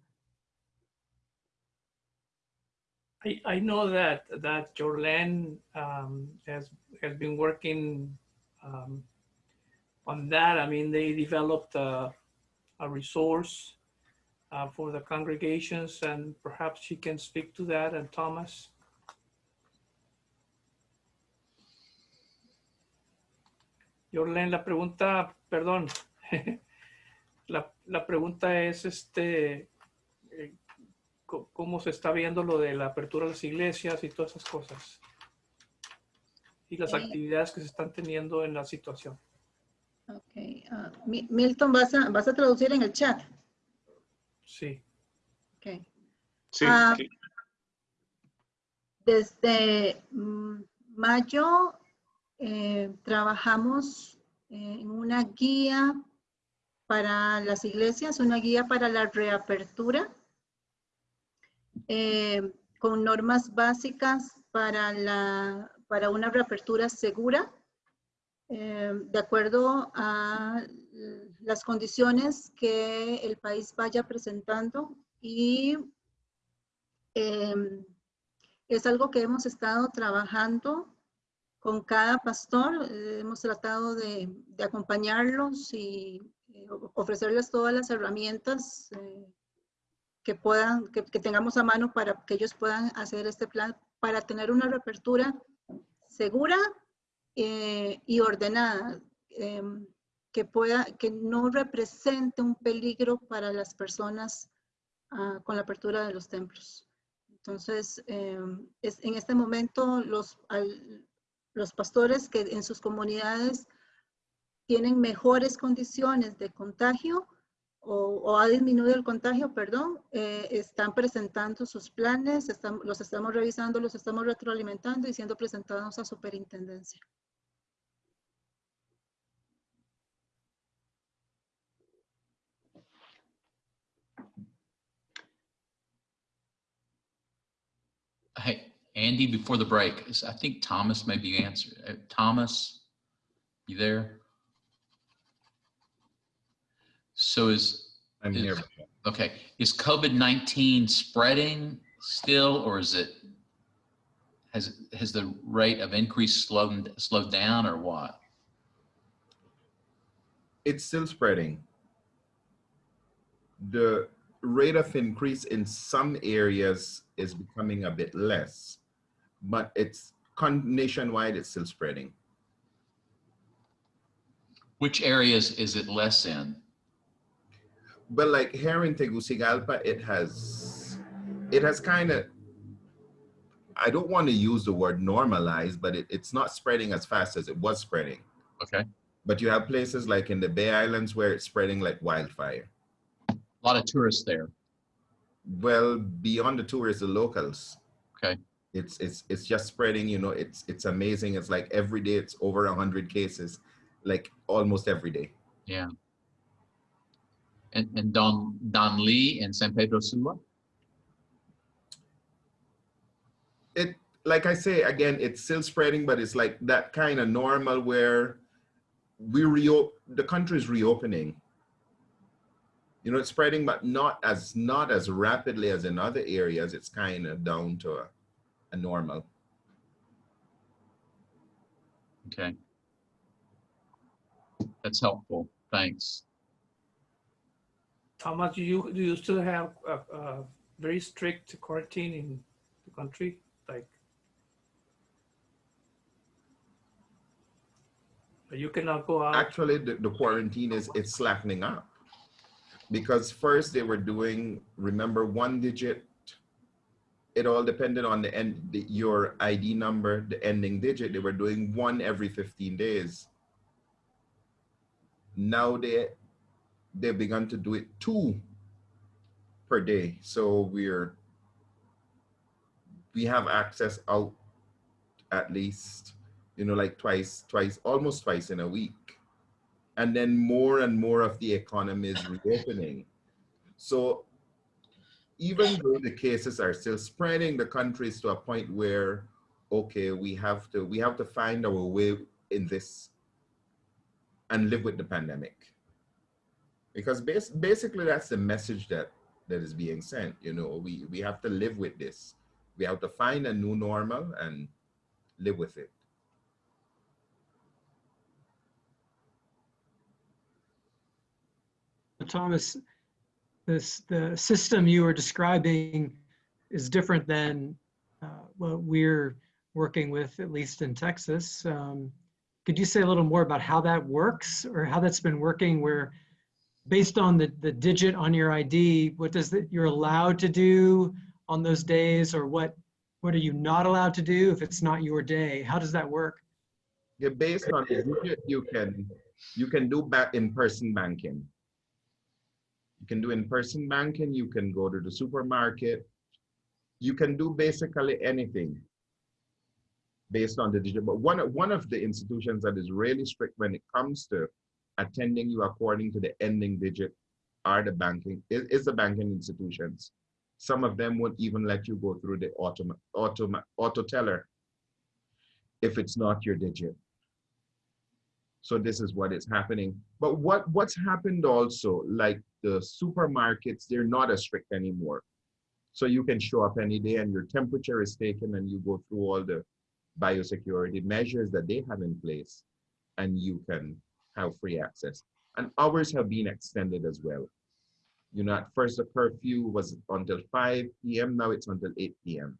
I, I know that, that Jorlen um, has, has been working um, on that. I mean, they developed a, a resource uh, for the congregations and perhaps she can speak to that and Thomas. Jorlen, la pregunta, perdón, la, pregunta es este, eh, cómo se está viendo lo de la apertura de las iglesias y todas esas cosas. Y las Eh. actividades que se están teniendo en la situación. Ok. ah, Mi- Milton, ¿vas a, vas a traducir en el chat? Sí. Ok. Sí, Ah, sí. Desde mm, mayo eh, trabajamos en una guía para las iglesias, una guía para la reapertura, eh, con normas básicas para, la, para una reapertura segura, eh, de acuerdo a las condiciones que el país vaya presentando y em, es algo que hemos estado trabajando con cada pastor. eh, hemos tratado de, de acompañarlos y eh, ofrecerles todas las herramientas eh, que puedan, que, tengamos a mano para que ellos puedan hacer este plan para tener una reapertura segura eh, y ordenada, em, que pueda, que no represente un peligro para las personas ah, con la apertura de los templos. Entonces, eh, es, en este momento los, los pastores que en sus comunidades tienen mejores condiciones de contagio o, o ha disminuido el contagio, perdón, eh, están presentando sus planes, están- los estamos revisando, los estamos retroalimentando y siendo presentados a superintendencia. Hey, Andy, before the break, I think Thomas maybe answered. Uh, Thomas, you there? So is, I'm Is- here. okay, is COVID-19 spreading still, or is it, has, has the rate of increase slowed, slowed down or what? It's still spreading. The rate of increase in some areas is becoming a bit less, but it's nationwide, it's still spreading. Which areas is it less in? But like here in Tegucigalpa, it has, it has kind of, I don't want to use the word normalized, but it, it's not spreading as fast as it was spreading. Okay, But you have places like in the Bay Islands where it's spreading like wildfire. a lot of tourists there. Well, beyond the tourists, the locals. Okay. It's it's it's just spreading. You know, it's it's amazing. It's like every day it's over a hundred cases, like almost every day. Yeah. And, and Don, Danlí and San Pedro Sula? It like I say again, it's still spreading, but it's like that kind of normal where we reo the country is reopening. You know, it's spreading, but not as not as rapidly as in other areas. It's kind of down to a, a normal. Okay. That's helpful. Thanks. Thomas, do you, do you still have a, a very strict quarantine in the country? Like you cannot go out? actually the, the quarantine is it's slackening up because first they were doing remember one digit it all depended on the end the, your id number the ending digit they were doing one every 15 days now they they've begun to do it two per day. So we're we have access out at least you know like twice twice almost twice in a week. And then more and more of the economy is reopening. So even though the cases are still spreading the countries to a point where okay we have to we have to find our way in this and live with the pandemic because bas- basically that's the message that that is being sent you know we we have to live with this we have to find a new normal and live with it Thomas, this, the system you were describing is different than uh, what we're working with, at least in Texas. Um, Could you say a little more about how that works or how that's been working where based on the, the digit on your ID, what does that, you're allowed to do on those days or what, what are you not allowed to do if it's not your day? How does that work? yeah based on the digit you can you can do back in-person banking you can do in-person banking you can go to the supermarket you can do basically anything based on the digit but one one of the institutions that is really strict when it comes to attending you according to the ending digit are the banking is, is the banking institutions. Some of them won't even let you go through the auto auto auto teller if it's not your digit. So this is what is happening. But what what's happened also like the supermarkets they're not as strict anymore. So you can show up any day and your temperature is taken and you go through all the biosecurity measures that they have in place and you can have free access and hours have been extended as well you know at first the curfew was until 5 p.m now it's until 8 p.m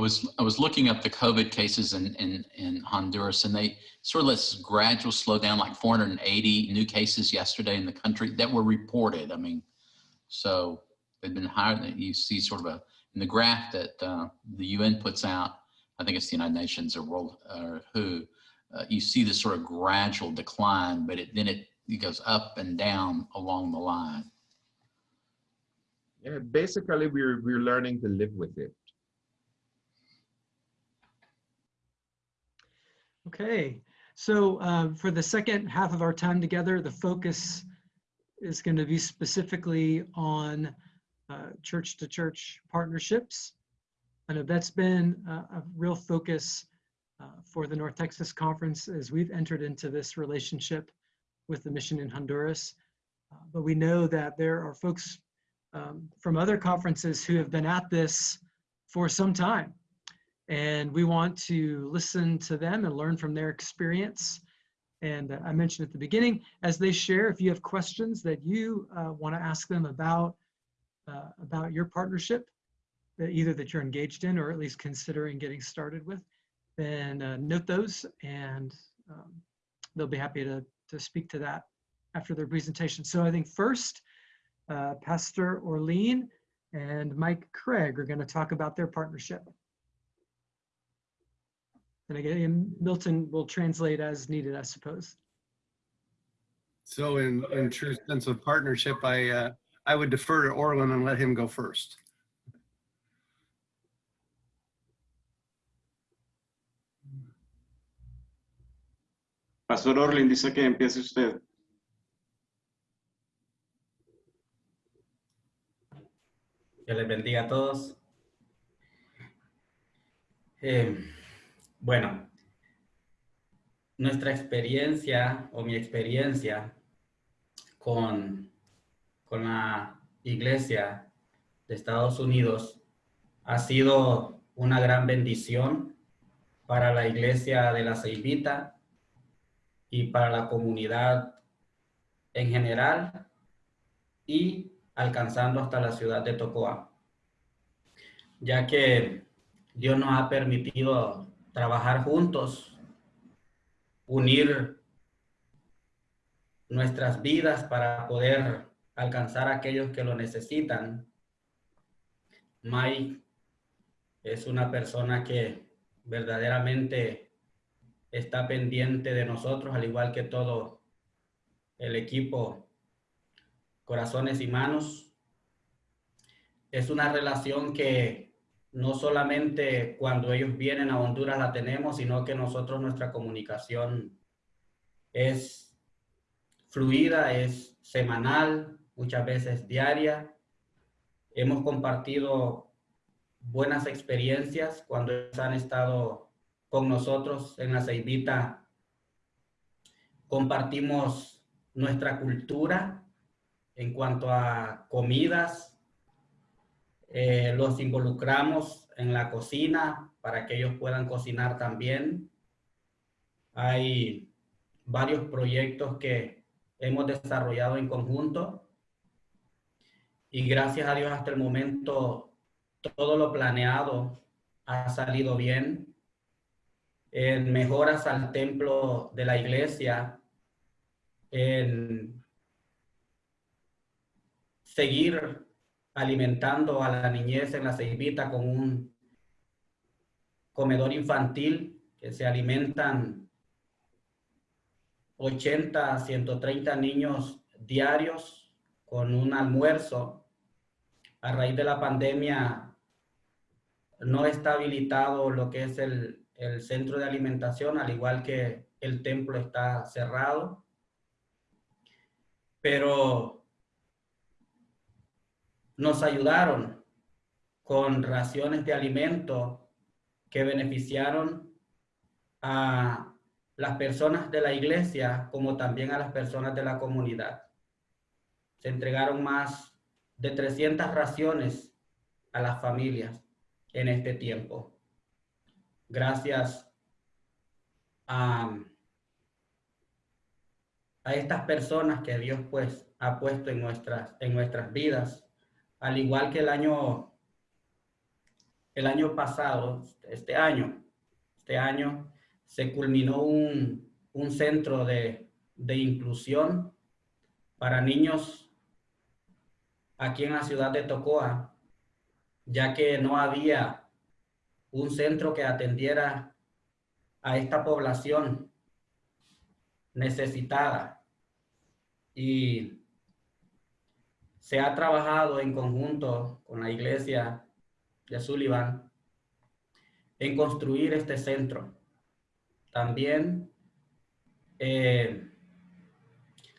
I was I was looking up the COVID cases in in, in Honduras, and they sort of this gradual slowdown, like 480 new cases yesterday in the country that were reported. I mean, so they've been higher than you see sort of a in the graph that uh, the UN puts out. I think it's the United Nations or World or WHO. Uh, you see this sort of gradual decline, but it, then it, it goes up and down along the line. yeah basically we're we're learning to live with it Okay, so uh, for the second half of our time together, the focus is going to be specifically on uh, church-to-church partnerships. I know that's been a, a real focus uh, for the North Texas Conference as we've entered into this relationship with the mission in Honduras. Uh, but we know that there are folks um, from other conferences who have been at this for some time. And we want to listen to them and learn from their experience. And uh, I mentioned at the beginning, as they share, if you have questions that you uh, want to ask them about, uh, about your partnership, that either that you're engaged in or at least considering getting started with, then uh, note those and um, they'll be happy to, to speak to that after their presentation. So I think first, uh, Pastor Orlin and Mike Craig are going to talk about their partnership. And again, Milton will translate as needed, I suppose. So in, in true sense of partnership, I, uh, I would defer to Orland and let him go first. Pastor Orlin dice que empiece usted. Que les bendiga a todos. Eh, bueno, nuestra experiencia o mi experiencia con, con la iglesia de Estados Unidos ha sido una gran bendición para la iglesia de la Ceibita y para la comunidad en general y alcanzando hasta la ciudad de Tocoa, ya que Dios nos ha permitido trabajar juntos, unir nuestras vidas para poder alcanzar a aquellos que lo necesitan. Mike es una persona que verdaderamente está pendiente de nosotros, al igual que todo el equipo Corazones y Manos. Es una relación que no solamente cuando ellos vienen a Honduras la tenemos, sino que nosotros nuestra comunicación es fluida, es semanal, muchas veces diaria. Hemos compartido buenas experiencias cuando han estado con nosotros en la Ceibita compartimos nuestra cultura en cuanto a comidas. Eh, los involucramos en la cocina para que ellos puedan cocinar también. Hay varios proyectos que hemos desarrollado en conjunto y gracias a Dios hasta el momento todo lo planeado ha salido bien. En mejoras al templo de la iglesia, en seguir alimentando a la niñez en la ceibita con un comedor infantil que se alimentan 80, 130 niños diarios con un almuerzo. A raíz de la pandemia no está habilitado lo que es el, el centro de alimentación, al igual que el templo está cerrado. Pero nos ayudaron con raciones de alimento que beneficiaron a las personas de la iglesia como también a las personas de la comunidad. Se entregaron más de 300 raciones a las familias en este tiempo. Gracias a, estas personas que Dios pues ha puesto en nuestras, en nuestras vidas, al igual que el año, el año pasado, este año, este año se culminó un, un centro de, de inclusión para niños aquí en la ciudad de Tocoa, ya que no había un centro que atendiera a esta población necesitada. Y se ha trabajado en conjunto con la iglesia de Sullivan en construir este centro. También eh,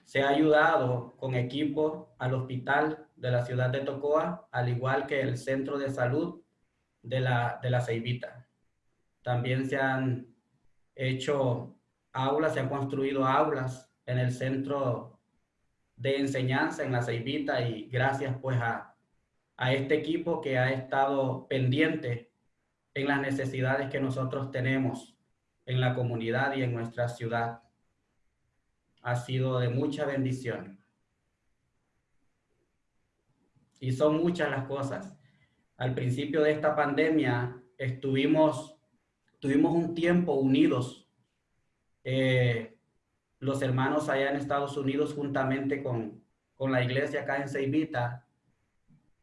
se ha ayudado con equipo al hospital de la ciudad de Tocoa, al igual que el centro de salud de la, de la Ceibita. También se han hecho aulas, se han construido aulas en el centro de enseñanza en la Ceibita y gracias pues a, a este equipo que ha estado pendiente en las necesidades que nosotros tenemos en la comunidad y en nuestra ciudad. Ha sido de mucha bendición. Y son muchas las cosas. Al principio de esta pandemia estuvimos, tuvimos un tiempo unidos. Eh, los hermanos allá en Estados Unidos juntamente con, con la iglesia acá en Ceibita,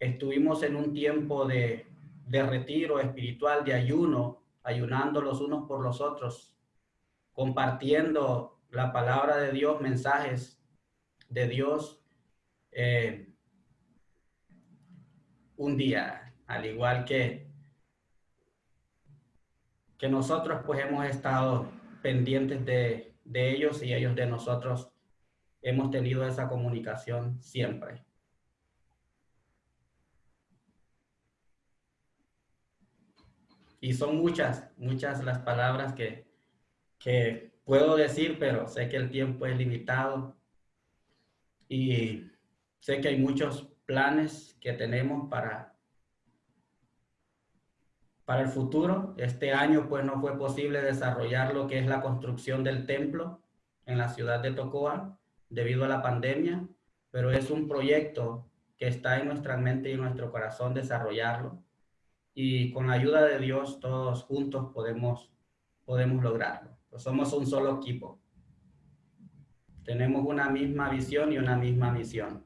estuvimos en un tiempo de, de retiro espiritual, de ayuno, ayunando los unos por los otros, compartiendo la palabra de Dios, mensajes de Dios. Eh, un día, al igual que, que nosotros pues hemos estado pendientes de, de ellos y ellos de nosotros, hemos tenido esa comunicación siempre. Y son muchas, muchas las palabras que, que puedo decir, pero sé que el tiempo es limitado y sé que hay muchos planes que tenemos para, para el futuro. Este año pues no fue posible desarrollar lo que es la construcción del templo en la ciudad de Tocoa debido a la pandemia, pero es un proyecto que está en nuestra mente y en nuestro corazón desarrollarlo y con la ayuda de Dios todos juntos podemos, podemos lograrlo. Pues somos un solo equipo. Tenemos una misma visión y una misma misión.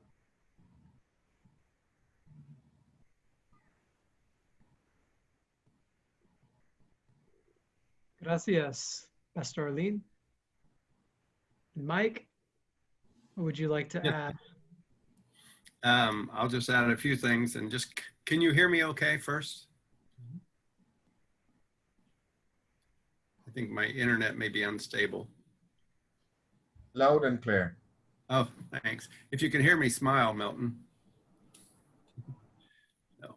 Gracias, Pastor Orlin. Mike, what would you like to Yeah. add? Um, I'll just add a few things and just, can you hear me okay first? I think my internet may be unstable. Loud and clear. Oh, thanks. If you can hear me, smile, Milton. No,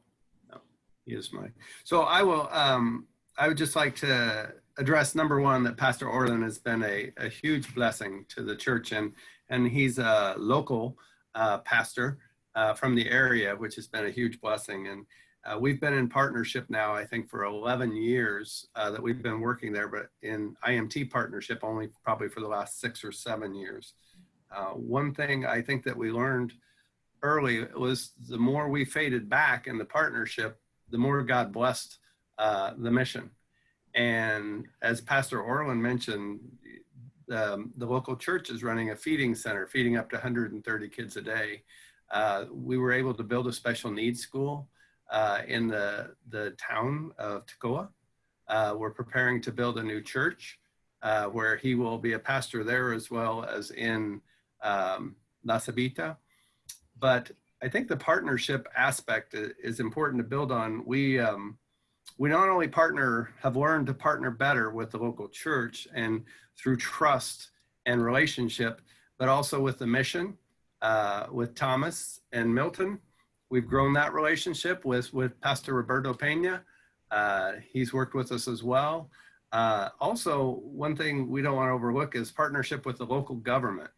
no, he is my. So I will, um, I would just like to address number one, that Pastor Orlin has been a, a huge blessing to the church and, and he's a local uh, pastor uh, from the area, which has been a huge blessing. And uh, we've been in partnership now, I think for 11 years uh, that we've been working there, but in IMT partnership only probably for the last six or seven years. Uh, one thing I think that we learned early was the more we faded back in the partnership, the more God blessed uh, the mission. And as Pastor Orlin mentioned, um, the local church is running a feeding center, feeding up to 130 kids a day. Uh, we were able to build a special needs school uh, in the, the town of Tocoa. Uh, we're preparing to build a new church uh, where he will be a pastor there as well as in um, La Ceibita. But I think the partnership aspect is important to build on. We, um, we not only partner, have learned to partner better with the local church and through trust and relationship, but also with the mission, uh, with Thomas and Milton. We've grown that relationship with, with Pastor Roberto Pena. Uh, he's worked with us as well. Uh, also, one thing we don't want to overlook is partnership with the local government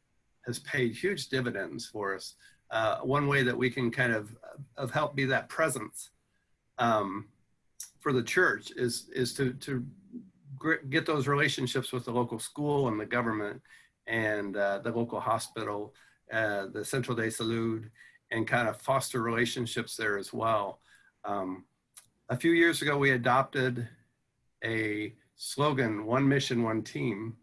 has paid huge dividends for us. Uh, one way that we can kind of, of help be that presence um, for the church is, is to, to get those relationships with the local school and the government and uh, the local hospital, uh, the Central de Salud, and kind of foster relationships there as well. Um, a few years ago, we adopted a slogan, one mission, one team.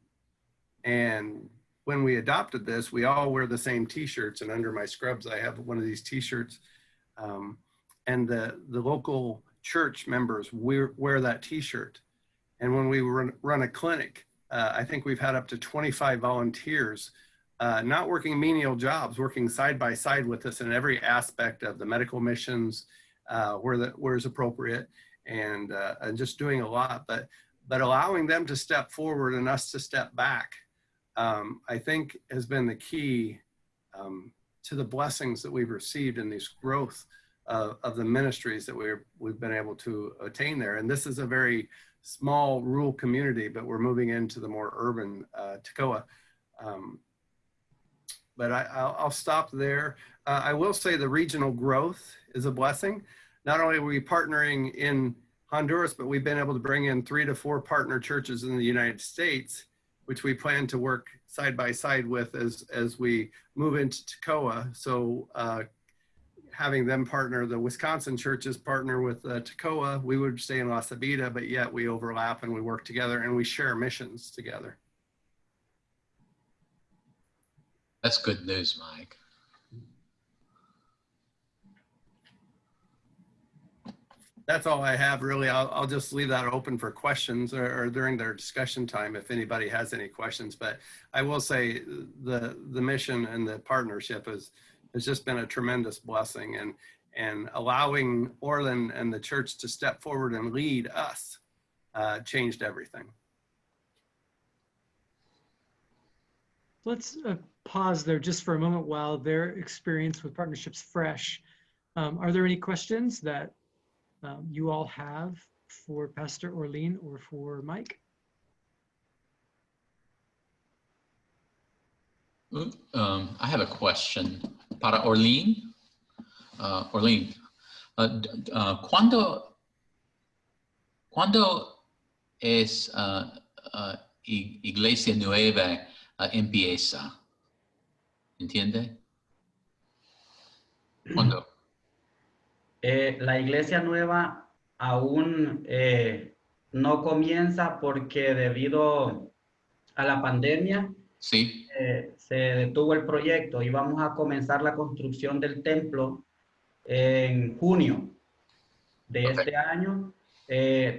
And when we adopted this, we all wear the same t-shirts and under my scrubs, I have one of these t-shirts. Um, and the, the local church members wear, wear that t-shirt. And when we run, run a clinic, uh, I think we've had up to 25 volunteers, uh, not working menial jobs, working side by side with us in every aspect of the medical missions, uh, where the, where is appropriate, and uh, and just doing a lot. But but allowing them to step forward and us to step back, um, I think has been the key um, to the blessings that we've received in this growth of, of the ministries that we're, we've been able to attain there. And this is a very small rural community, but we're moving into the more urban uh. Um, but I, will stop there. Uh, I will say the regional growth is a blessing. Not only are we partnering in Honduras, but we've been able to bring in three to four partner churches in the United States, which we plan to work side by side with as, as we move into Tocoa. So uh, having them partner, the Wisconsin churches partner with uh, Tocoa, we would stay in La Ceibita, but yet we overlap and we work together and we share missions together. That's good news, Mike. That's all I have really. I'll, I'll just leave that open for questions or, or during their discussion time if anybody has any questions. But I will say the, the mission and the partnership is, has just been a tremendous blessing and, and allowing Orlin and the church to step forward and lead us uh, changed everything. Let's uh, pause there just for a moment while their experience with partnerships fresh. Um, are there any questions that um, you all have for Pastor Orlin or for Mike? Um, I have a question para Orlean. Uh, uh, uh, ¿cuándo, ¿cuándo es uh, uh, Iglesia Nueva empieza? ¿Entiende? ¿Cuándo? Eh, la iglesia nueva aún eh, no comienza porque debido a la pandemia sí. Eh, se detuvo el proyecto y vamos a comenzar la construcción del templo en junio de este año.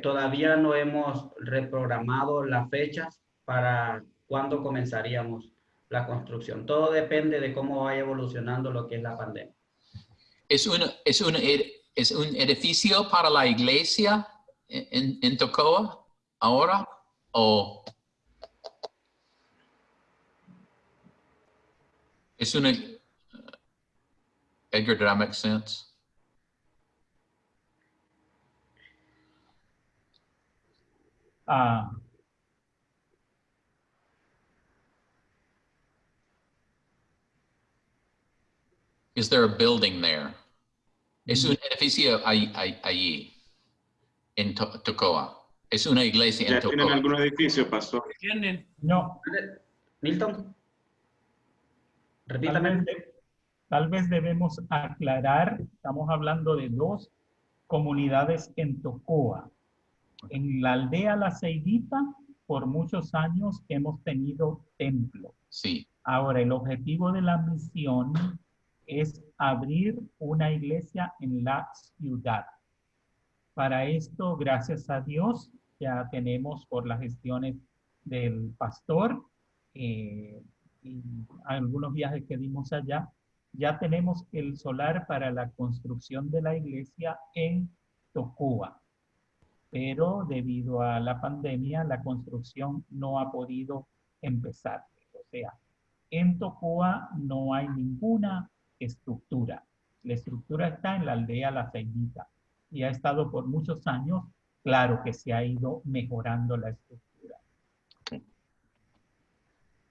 todavía no hemos reprogramado las fechas para cuándo comenzaríamos la construcción. Todo depende de cómo vaya evolucionando lo que es la pandemia. ¿Es un, es un, es un edificio para la iglesia en, en Tocoa ahora? ¿O Isn't it, Edgar, did I make sense? Uh, Is there a building there? Es un edificio allí, en Tocoa. Es una iglesia en Tocoa. ¿Ya tienen algún edificio, Pastor? Tienen. No. Milton. Tal Repítame. vez, tal vez debemos aclarar, estamos hablando de dos comunidades en Tocoa. En la aldea La Ceibita, por muchos años hemos tenido templo. Sí, Ahora, el objetivo de la misión es abrir una iglesia en la ciudad. Para esto, gracias a Dios, ya tenemos por las gestiones del pastor eh, y algunos viajes que dimos allá, ya tenemos el solar para la construcción de la iglesia en Tocoa. Pero debido a la pandemia, la construcción no ha podido empezar. O sea, en Tocoa no hay ninguna estructura. La estructura está en la aldea La Ceibita y ha estado por muchos años. Claro que se ha ido mejorando la estructura.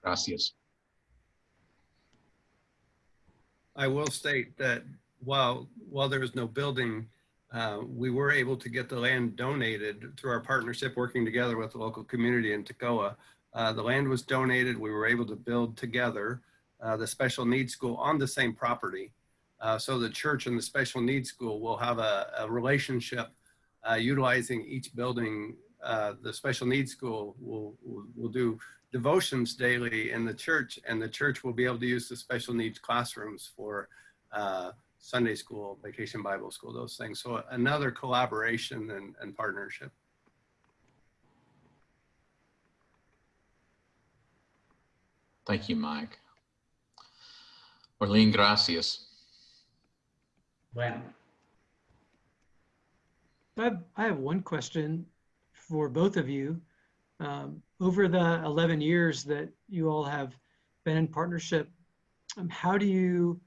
gracias. I will state that while, while there is no building, uh, we were able to get the land donated through our partnership, working together with the local community in Tocoa. Uh, the land was donated. We were able to build together uh, the special needs school on the same property. Uh, so the church and the special needs school will have a, a relationship uh, utilizing each building. Uh, the special needs school will, will, will do devotions daily in the church, and the church will be able to use the special needs classrooms for uh, Sunday school, vacation Bible school, those things. So another collaboration and, and partnership. Thank you, Mike. Orlin, gracias. Bueno, I have, I have one question for both of you. Um, over the 11 years that you all have been in partnership, um, how do you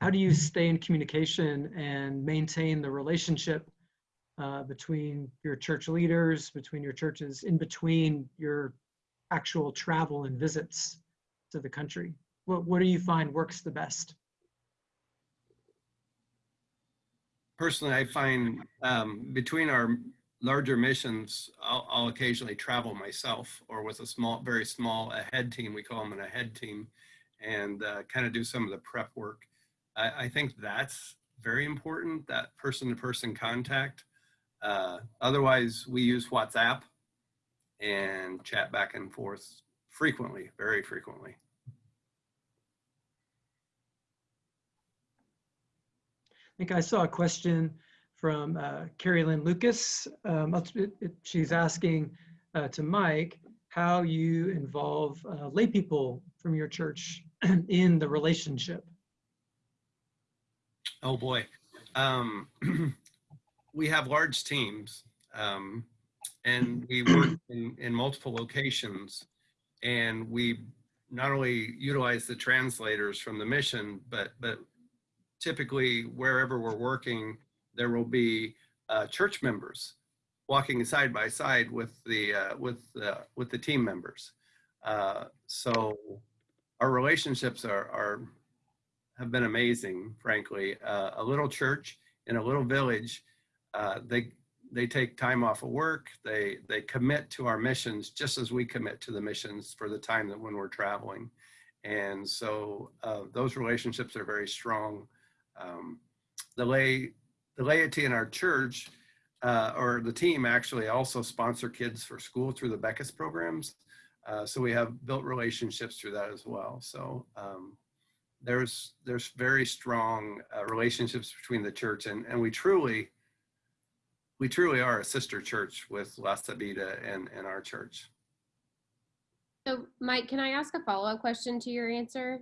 how do you stay in communication and maintain the relationship uh, between your church leaders, between your churches, in between your actual travel and visits to the country? What what do you find works the best? Personally, I find um, between our larger missions, I'll, I'll occasionally travel myself or with a small, very small ahead team. We call them an ahead team and uh, kind of do some of the prep work. I, I think that's very important, that person-to-person contact. Uh, otherwise, we use WhatsApp and chat back and forth frequently, very frequently. I think I saw a question from uh, Carrie Lynn Lucas. Um, she's asking uh, to Mike how you involve uh, lay people from your church in the relationship. Oh boy. Um, we have large teams um, and we work in, in multiple locations and we not only utilize the translators from the mission, but, but typically wherever we're working, there will be uh, church members walking side by side with the, uh, with, the with the team members. Uh, so our relationships are, are have been amazing, frankly. Uh, a little church in a little village, uh, they they take time off of work. They they commit to our missions just as we commit to the missions for the time that when we're traveling, and so uh, those relationships are very strong. Um, the lay the laity in our church uh, or the team actually also sponsor kids for school through the Becas programs. Uh, so we have built relationships through that as well. So um, there's there's very strong uh, relationships between the church and and we truly we truly are a sister church with La Ceibita and and our church. So Mike, can I ask a follow-up question to your answer?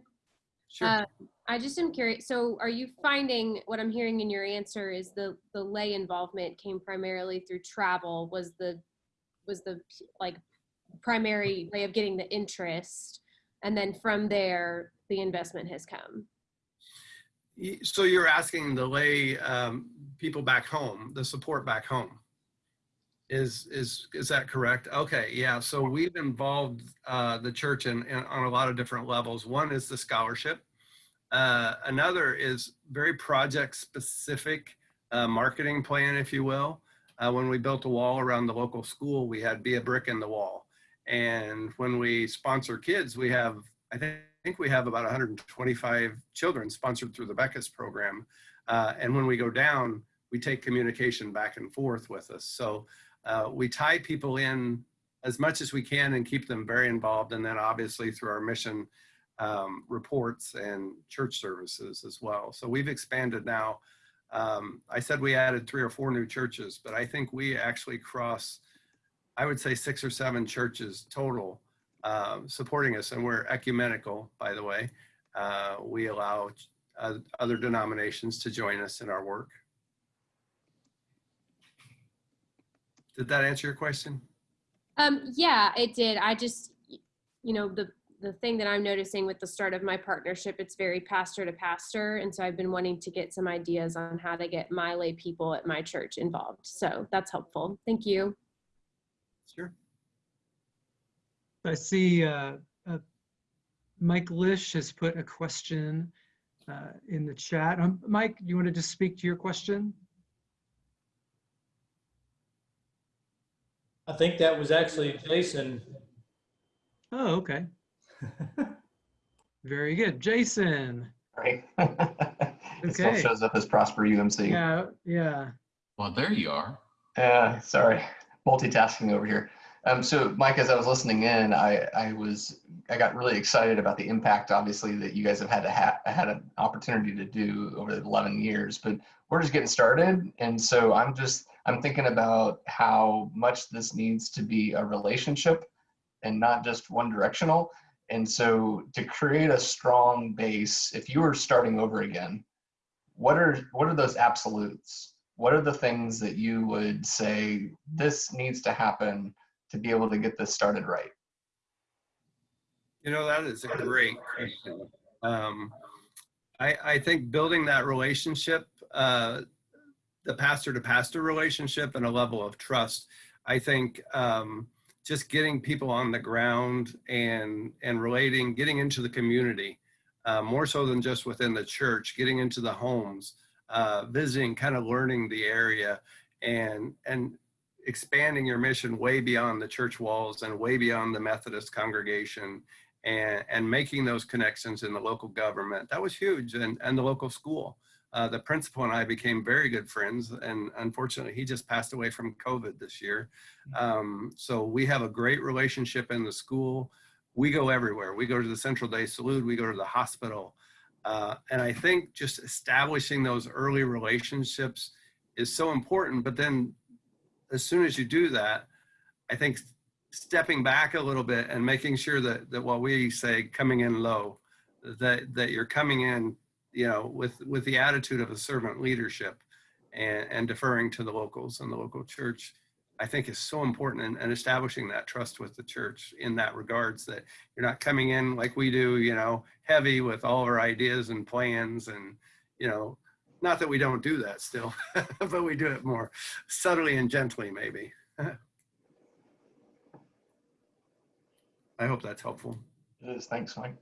Sure. Uh, I just am curious, so are you finding, what I'm hearing in your answer is the, the lay involvement came primarily through travel, was the, was the like primary way of getting the interest? And then from there, the investment has come? So you're asking the lay um, people back home, the support back home. Is is is that correct? Okay, yeah. So we've involved uh, the church in, in on a lot of different levels. One is the scholarship. Uh, another is very project specific uh, marketing plan, if you will. Uh, when we built a wall around the local school, we had be a brick in the wall. And when we sponsor kids, we have, I think, we have about 125 children sponsored through the Becas program. Uh, and when we go down, we take communication back and forth with us. So uh, we tie people in as much as we can and keep them very involved. And then obviously through our mission um, reports and church services as well. So we've expanded now. Um, I said we added three or four new churches, but I think we actually cross, I would say six or seven churches total um, supporting us. And we're ecumenical, by the way. Uh, we allow uh, other denominations to join us in our work. Did that answer your question? Um, yeah, it did. I just, you know, the the thing that I'm noticing with the start of my partnership, it's very pastor to pastor, and so I've been wanting to get some ideas on how to get my lay people at my church involved. So that's helpful. Thank you. Sure. I see uh, uh, Mike Lish has put a question uh, in the chat. Um, Mike, you want to just speak to your question? I think that was actually Jason. Oh, okay. Very good. Jason. Right. it still Okay. shows up as Prosper UMC. Yeah, yeah. Well, there you are. Uh, sorry, multitasking over here. Um, so Mike, as I was listening in, I, I was, I got really excited about the impact, obviously, that you guys have had to ha had an opportunity to do over the 11 years, but we're just getting started. And so I'm just, I'm thinking about how much this needs to be a relationship and not just one directional. And so to create a strong base, if you were starting over again, what are, what are those absolutes? What are the things that you would say, this needs to happen to be able to get this started right? You know, that is a great question. Um, I, I think building that relationship, uh, the pastor to pastor relationship and a level of trust, I think um, just getting people on the ground and, and relating, getting into the community, uh, more so than just within the church, getting into the homes, uh, visiting, kind of learning the area and, and expanding your mission way beyond the church walls and way beyond the Methodist congregation and, and making those connections in the local government. That was huge and, and the local school. Uh, the principal and I became very good friends and unfortunately he just passed away from COVID this year. Um, so we have a great relationship in the school. We go everywhere. We go to the Central de Salud, we go to the hospital. Uh, and I think just establishing those early relationships is so important, but then as soon as you do that, I think stepping back a little bit and making sure that, that what we say coming in low, that, that you're coming in, you know, with, with the attitude of a servant leadership and, and deferring to the locals and the local church, I think is so important and, establishing that trust with the church in that regards that you're not coming in like we do, you know, heavy with all our ideas and plans and, you know, not that we don't do that still, but we do it more subtly and gently, maybe. I hope that's helpful. It is. Thanks, Mike.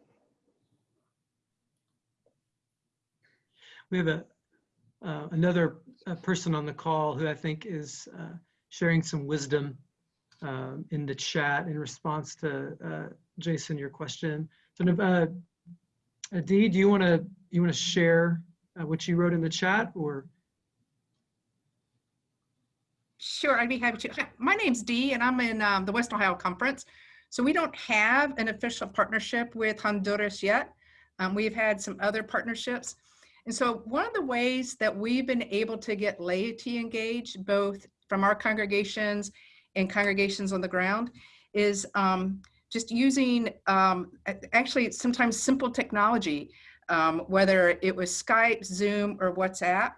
We have a uh, another uh, person on the call who I think is uh, sharing some wisdom um, in the chat in response to uh, Jason, your question. So, uh, Adi, do you want to you want to share uh, what you wrote in the chat, or Sure, I'd be happy to. My name's Dee, and I'm in um, the West Ohio Conference. So we don't have an official partnership with Honduras yet. Um, we've had some other partnerships. And so one of the ways that we've been able to get laity engaged, both from our congregations and congregations on the ground, is um, just using um, actually sometimes simple technology, um, whether it was Skype, Zoom, or WhatsApp.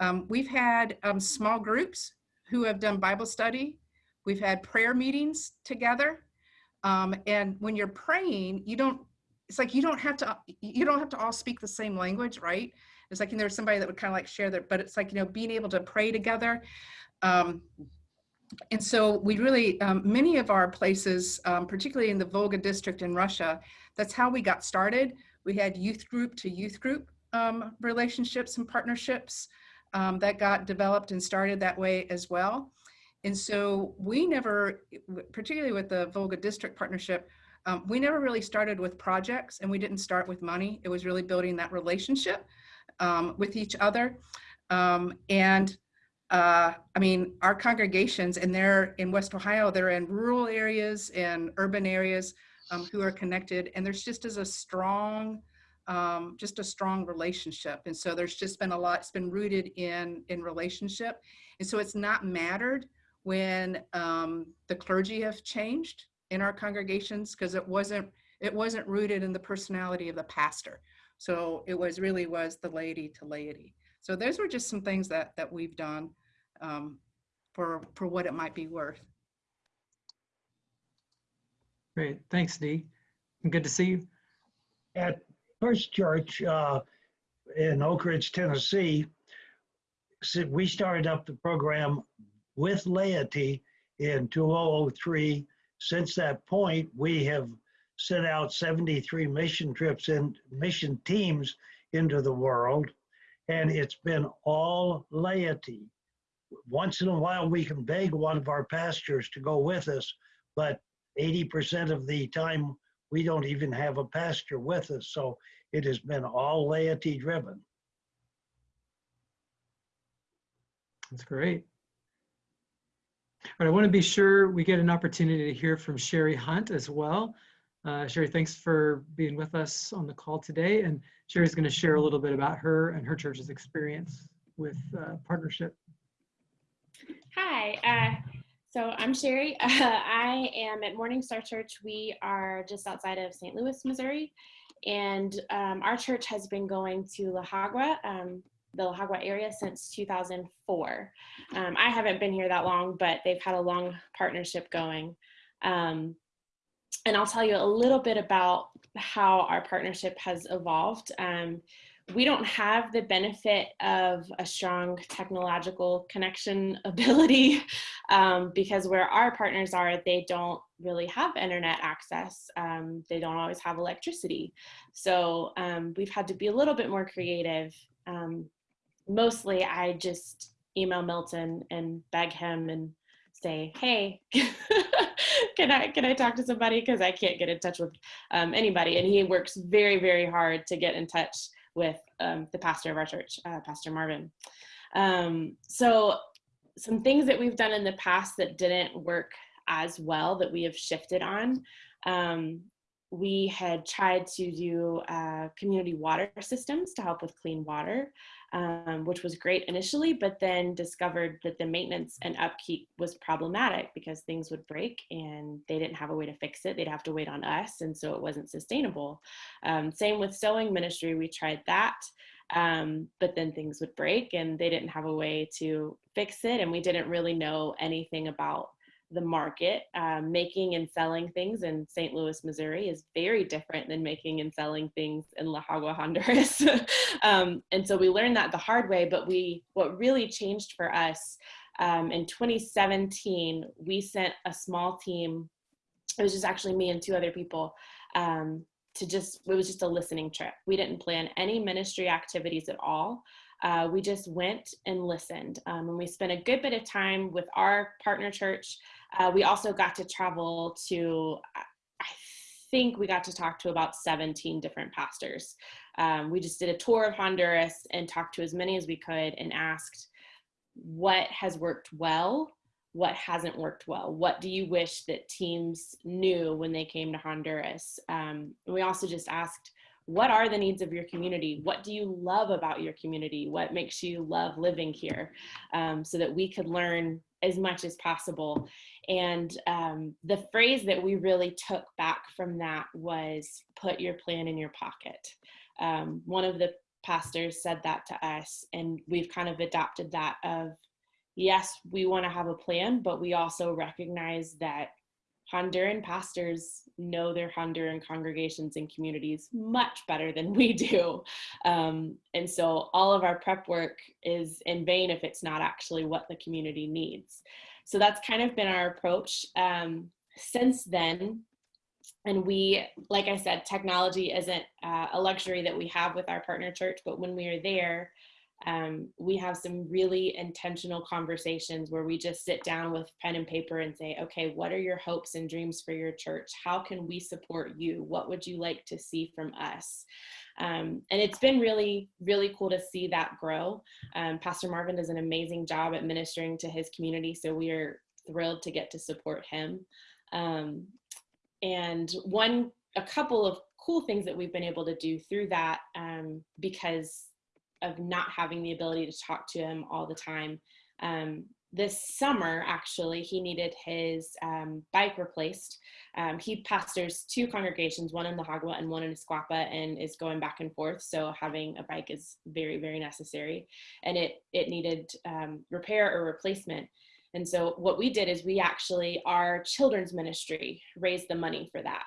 Um, we've had um, small groups who have done Bible study. We've had prayer meetings together. Um, and when you're praying, you don't, it's like you don't have to, you don't have to all speak the same language, right? It's like, there's somebody that would kind of like share that, but it's like, you know, being able to pray together. Um, and so we really, um, many of our places, um, particularly in the Volga district in Russia, that's how we got started We had youth group to youth group um, relationships and partnerships um, that got developed and started that way as well. And so we never, particularly with the Volga District Partnership, um, we never really started with projects and we didn't start with money. It was really building that relationship um, with each other. Um, and uh, I mean, our congregations, and they're in West Ohio, they're in rural areas and urban areas um, who are connected. And there's just as a strong, um, just a strong relationship. And so there's just been a lot, it's been rooted in, in relationship. And so it's not mattered when um, the clergy have changed in our congregations because it wasn't it wasn't rooted in the personality of the pastor. So it was really was the laity to laity. So those were just some things that that we've done um, for for what it might be worth. Great, thanks, Dee. And Good to see you. At First Church uh, in Oak Ridge, Tennessee, we started up the program with laity in 2003. Since that point, we have sent out 73 mission trips and mission teams into the world, and it's been all laity. Once in a while, we can beg one of our pastors to go with us, but 80% of the time, we don't even have a pastor with us. So it has been all laity driven. That's great. Right, I want to be sure we get an opportunity to hear from Sherry Hunt as well. Uh, Sherry, thanks for being with us on the call today. And Sherry's going to share a little bit about her and her church's experience with uh, partnership. Hi, uh, so I'm Sherry. I am at Morning Star Church. We are just outside of St. Louis, Missouri. And um, our church has been going to La Jagua, um, the La Jagua area since 2004. Um, I haven't been here that long, but they've had a long partnership going. Um, and I'll tell you a little bit about how our partnership has evolved. Um, we don't have the benefit of a strong technological connection ability um, because where our partners are, they don't really have internet access. Um, they don't always have electricity. So um, we've had to be a little bit more creative. Mostly I just email Milton and beg him and say, hey, can I can I talk to somebody because I can't get in touch with um, anybody, and he works very very hard to get in touch with um, the pastor of our church, uh, Pastor Marvin. Um, so some things that we've done in the past that didn't work as well that we have shifted on. Um, we had tried to do uh, community water systems to help with clean water um, which was great initially, but then discovered that the maintenance and upkeep was problematic because things would break and they didn't have a way to fix it. They'd have to wait on us, and so it wasn't sustainable. Um, same with sewing ministry, we tried that, um, but then things would break and they didn't have a way to fix it, and we didn't really know anything about the market. Um, making and selling things in St. Louis, Missouri is very different than making and selling things in La Jagua, Honduras. um, and so we learned that the hard way, but we, what really changed for us um, in 2017, we sent a small team, it was just actually me and two other people, um, to just, it was just a listening trip. We didn't plan any ministry activities at all. Uh, we just went and listened. Um, and we spent a good bit of time with our partner church uh, we also got to travel to, I think we got to talk to about 17 different pastors. Um, we just did a tour of Honduras and talked to as many as we could and asked what has worked well, what hasn't worked well. What do you wish that teams knew when they came to Honduras? Um, we also just asked, what are the needs of your community? What do you love about your community? What makes you love living here? Um, so that we could learn as much as possible. And um, the phrase that we really took back from that was put your plan in your pocket. Um, one of the pastors said that to us, and we've kind of adopted that of yes, we want to have a plan, but we also recognize that Honduran pastors know their Honduran congregations and communities much better than we do. Um, and so all of our prep work is in vain if it's not actually what the community needs. So that's kind of been our approach. Um, since then, and we, like I said, technology isn't uh, a luxury that we have with our partner church, but when we are there, um, we have some really intentional conversations where we just sit down with pen and paper and say, okay, what are your hopes and dreams for your church? How can we support you? What would you like to see from us? Um, and it's been really, really cool to see that grow. Um, Pastor Marvin does an amazing job at ministering to his community, so we are thrilled to get to support him. Um, and one, a couple of cool things that we've been able to do through that um, because of not having the ability to talk to him all the time. Um, this summer, actually, he needed his um, bike replaced. Um, he pastors two congregations, one in the Jagua and one in Esquapa, and is going back and forth. So having a bike is very, very necessary. And it, it needed um, repair or replacement. And so what we did is we actually, our children's ministry raised the money for that,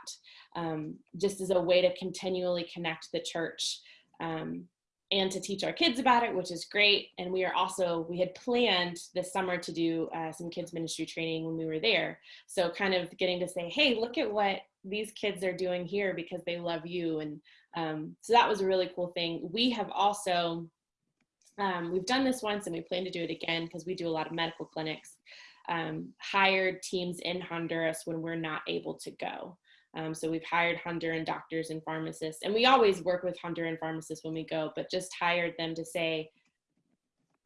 um, just as a way to continually connect the church um, and to teach our kids about it, which is great. And we are also, we had planned this summer to do uh, some kids ministry training when we were there. So kind of getting to say, hey, look at what these kids are doing here because they love you. And um, so that was a really cool thing. We have also, um, we've done this once and we plan to do it again because we do a lot of medical clinics, um, hired teams in Honduras when we're not able to go. Um, so we've hired Honduran doctors and pharmacists, and we always work with Honduran pharmacists when we go, but just hired them to say,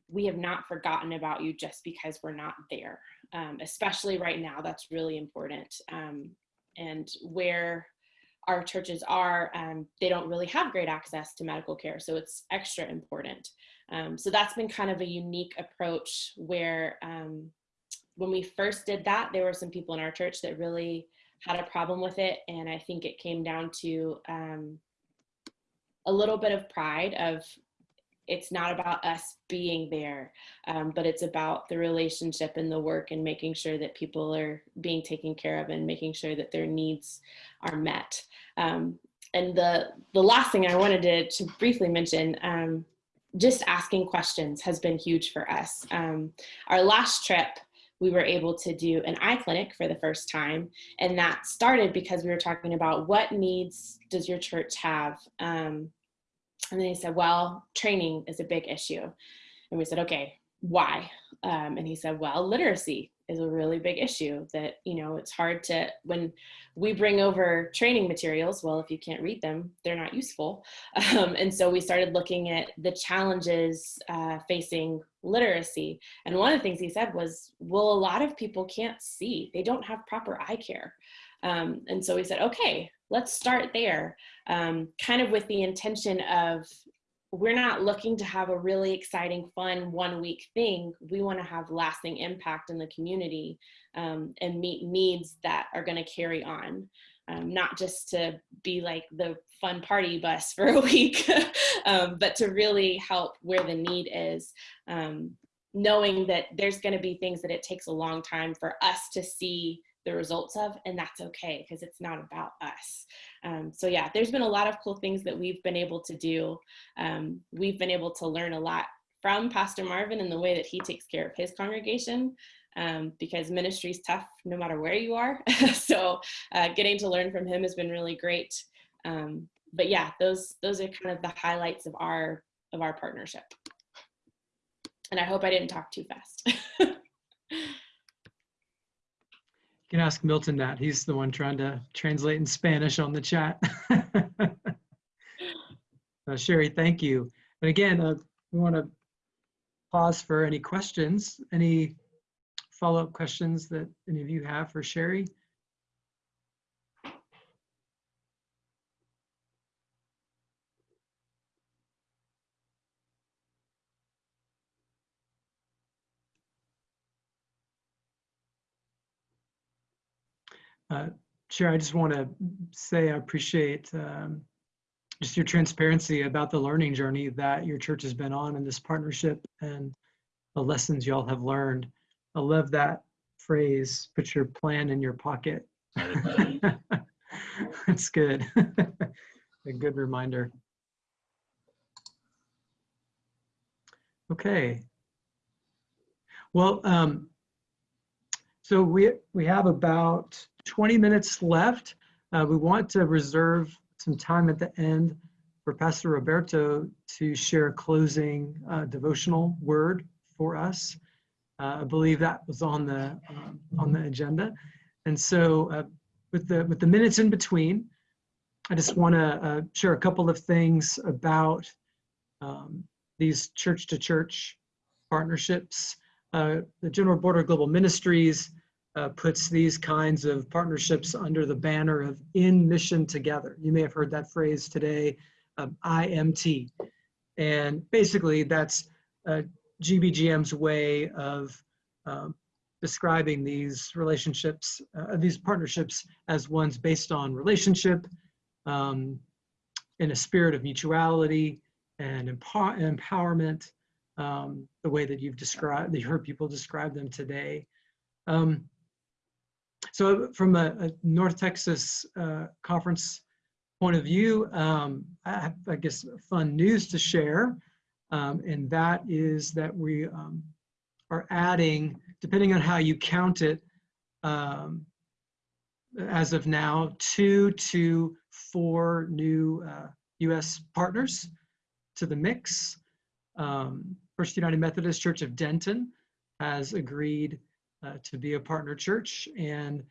we have not forgotten about you just because we're not there. Um, especially right now, that's really important. Um, and where our churches are, um, they don't really have great access to medical care, so it's extra important. Um, so that's been kind of a unique approach where um, when we first did that, there were some people in our church that really had a problem with it. And I think it came down to um, a little bit of pride of it's not about us being there, um, but it's about the relationship and the work and making sure that people are being taken care of and making sure that their needs are met. Um, and the, the last thing I wanted to, to briefly mention, um, just asking questions has been huge for us. Um, our last trip, we were able to do an eye clinic for the first time. And that started because we were talking about what needs does your church have? Um, and then he said, well, training is a big issue. And we said, okay, why? Um, and he said, well, literacy is a really big issue that, you know, it's hard to, when we bring over training materials, well, if you can't read them, they're not useful. Um, and so we started looking at the challenges uh, facing literacy. And one of the things he said was, well, a lot of people can't see. They don't have proper eye care. Um, and so we said, okay, let's start there, um, kind of with the intention of we're not looking to have a really exciting, fun one week thing. We want to have lasting impact in the community um, and meet needs that are going to carry on. Um, not just to be like the fun party bus for a week, um, but to really help where the need is. Um, knowing that there's going to be things that it takes a long time for us to see the results of, and that's okay because it's not about us. Um, so yeah, there's been a lot of cool things that we've been able to do. Um, we've been able to learn a lot from Pastor Marvin and the way that he takes care of his congregation um, because ministry is tough no matter where you are. so uh, getting to learn from him has been really great. Um, but yeah, those those are kind of the highlights of our of our partnership. And I hope I didn't talk too fast. Can ask Milton that. He's the one trying to translate in Spanish on the chat. uh, Sherry, thank you. And again, uh, we want to pause for any questions, any follow-up questions that any of you have for Sherry. Uh, Chair, I just want to say I appreciate um, just your transparency about the learning journey that your church has been on in this partnership and the lessons y'all have learned. I love that phrase, put your plan in your pocket. That's good. A good reminder. Okay. Well, um, so we we have about 20 minutes left. uh, we want to reserve some time at the end for Pastor Roberto to share a closing uh, devotional word for us. Uh, I believe that was on the um, on the agenda, and so uh, with the with the minutes in between, I just want to uh, share a couple of things about um, these church-to-church partnerships. Uh, the General Board of Global Ministries uh, puts these kinds of partnerships under the banner of in mission together. You may have heard that phrase today, um, IMT. And basically that's uh, GBGM's way of um, describing these relationships, uh, these partnerships as ones based on relationship, um, in a spirit of mutuality and empower empowerment, um, the way that you've described, that you heard people describe them today. Um, so from a, a North Texas uh, conference point of view, um, I have, I guess, fun news to share. Um, and that is that we um, are adding, depending on how you count it, um, as of now, two to four new uh, U.S. partners to the mix. Um, First United Methodist Church of Denton has agreed to be a partner church, and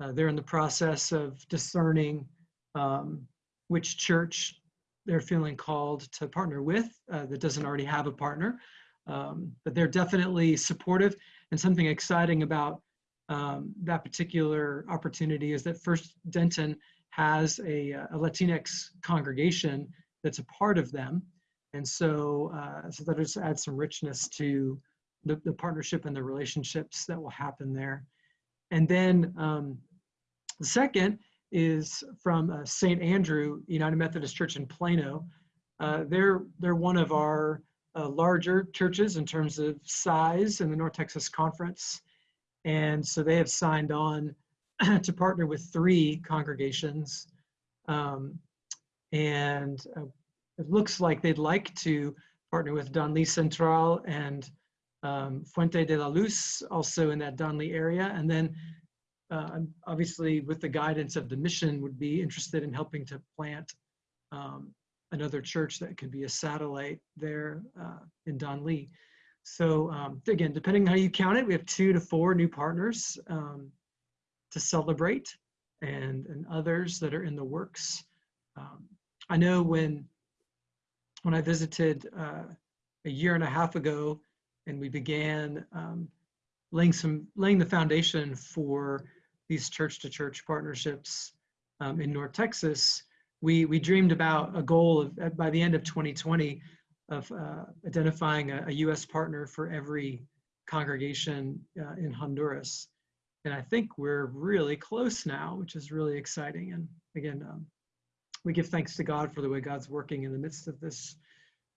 uh, they're in the process of discerning um, which church they're feeling called to partner with uh, that doesn't already have a partner. Um, but they're definitely supportive, and something exciting about um, that particular opportunity is that First Denton has a, a Latinx congregation that's a part of them. And so, uh, so that just adds some richness to the, the partnership and the relationships that will happen there. And then um, the second is from uh, St. Andrew United Methodist Church in Plano. Uh, they're, they're one of our uh, larger churches in terms of size in the North Texas Conference. And so they have signed on to partner with three congregations. Um, and uh, it looks like they'd like to partner with Danlí Central and um, Fuente de la Luz, also in that Danlí area. And then uh, obviously with the guidance of the mission would be interested in helping to plant um, another church that could be a satellite there uh, in Danlí. So um, again, depending on how you count it, we have two to four new partners um, to celebrate and, and others that are in the works. Um, I know when, when I visited uh, a year and a half ago and we began um, laying some laying the foundation for these church to church partnerships um, in North Texas, we we dreamed about a goal of by the end of 2020 of uh, identifying a, a, U.S. partner for every congregation uh, in Honduras, and I think we're really close now, which is really exciting. And again, um, we give thanks to God for the way God's working in the midst of this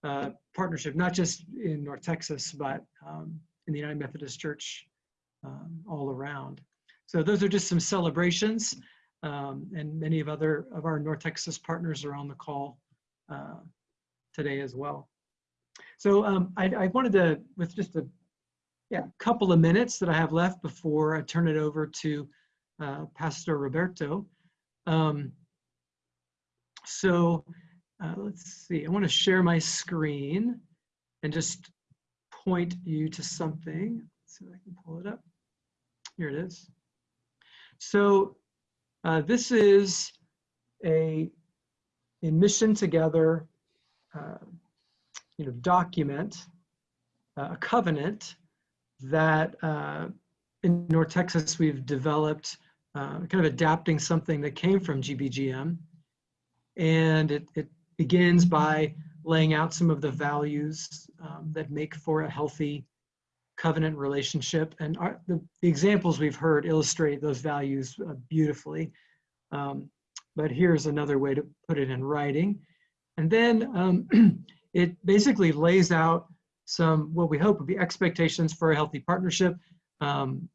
uh, partnership, not just in North Texas, but um, in the United Methodist Church um, all around. So those are just some celebrations, um, and many of other of our North Texas partners are on the call uh, today as well. So um, I, I, wanted to, with just a yeah, couple of minutes that I have left before I turn it over to uh, Pastor Roberto. Um, so uh, let's see, I want to share my screen and just point you to something. Let's see if I can pull it up. Here it is. So uh, this is a, a mission together, uh, you know, document, uh, a covenant that uh, in North Texas we've developed, uh, kind of adapting something that came from GBGM. And it, it begins by laying out some of the values um, that make for a healthy covenant relationship. And our, the, the, examples we've heard illustrate those values uh, beautifully. Um, but here's another way to put it in writing. And then um, it basically lays out some, what we hope would be expectations for a healthy partnership um,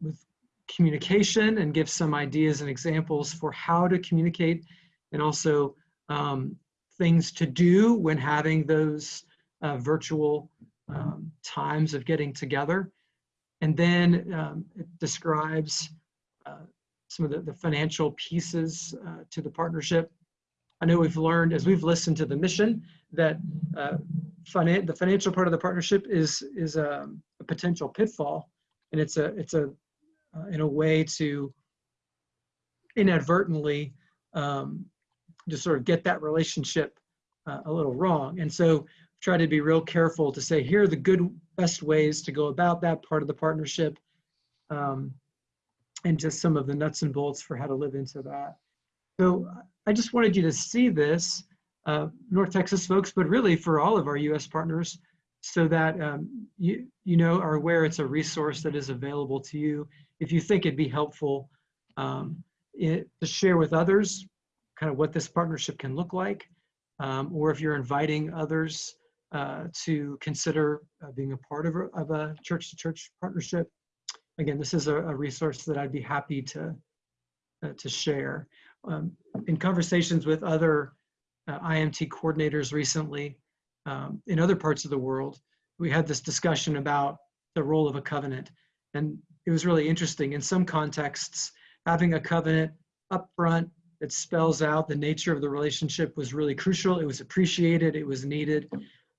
with communication and gives some ideas and examples for how to communicate and also um, things to do when having those uh, virtual um, times of getting together. And then um, it describes uh, some of the, the financial pieces uh, to the partnership. I know we've learned as we've listened to the mission that uh, finan- the financial part of the partnership is is a, a potential pitfall, and it's a it's a uh, in a way to inadvertently um, just sort of get that relationship uh, a little wrong. And so try to be real careful to say here are the good best ways to go about that part of the partnership um, and just some of the nuts and bolts for how to live into that. So I just wanted you to see this, uh, North Texas folks, but really for all of our US partners so that um, you, you know, are aware it's a resource that is available to you. If you think it'd be helpful um, it, to share with others kind of what this partnership can look like, um, or if you're inviting others uh, to consider uh, being a part of a, of a church-to-church partnership. Again, this is a, a, resource that I'd be happy to, uh, to share. Um, in conversations with other uh, IMT coordinators recently um, in other parts of the world, we had this discussion about the role of a covenant. And it was really interesting. In some contexts, having a covenant up front that spells out the nature of the relationship was really crucial. It was appreciated, it was needed.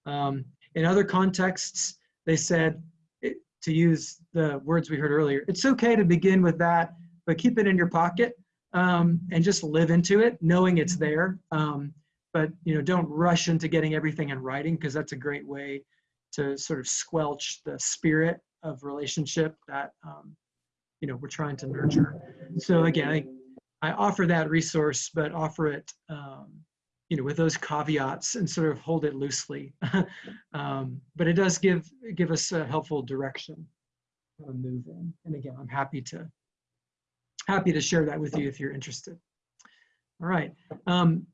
Um, in other contexts, they said, it, to use the words we heard earlier, it's okay to begin with that, but keep it in your pocket um, and just live into it, knowing it's there. Um, but you know, don't rush into getting everything in writing because that's a great way to sort of squelch the spirit of relationship that um, you know we're trying to nurture. So again, I, I offer that resource, but offer it um, you know, with those caveats and sort of hold it loosely. um, but it does give give us a helpful direction to move in. And again, I'm happy to happy to share that with you if you're interested. All right. Um,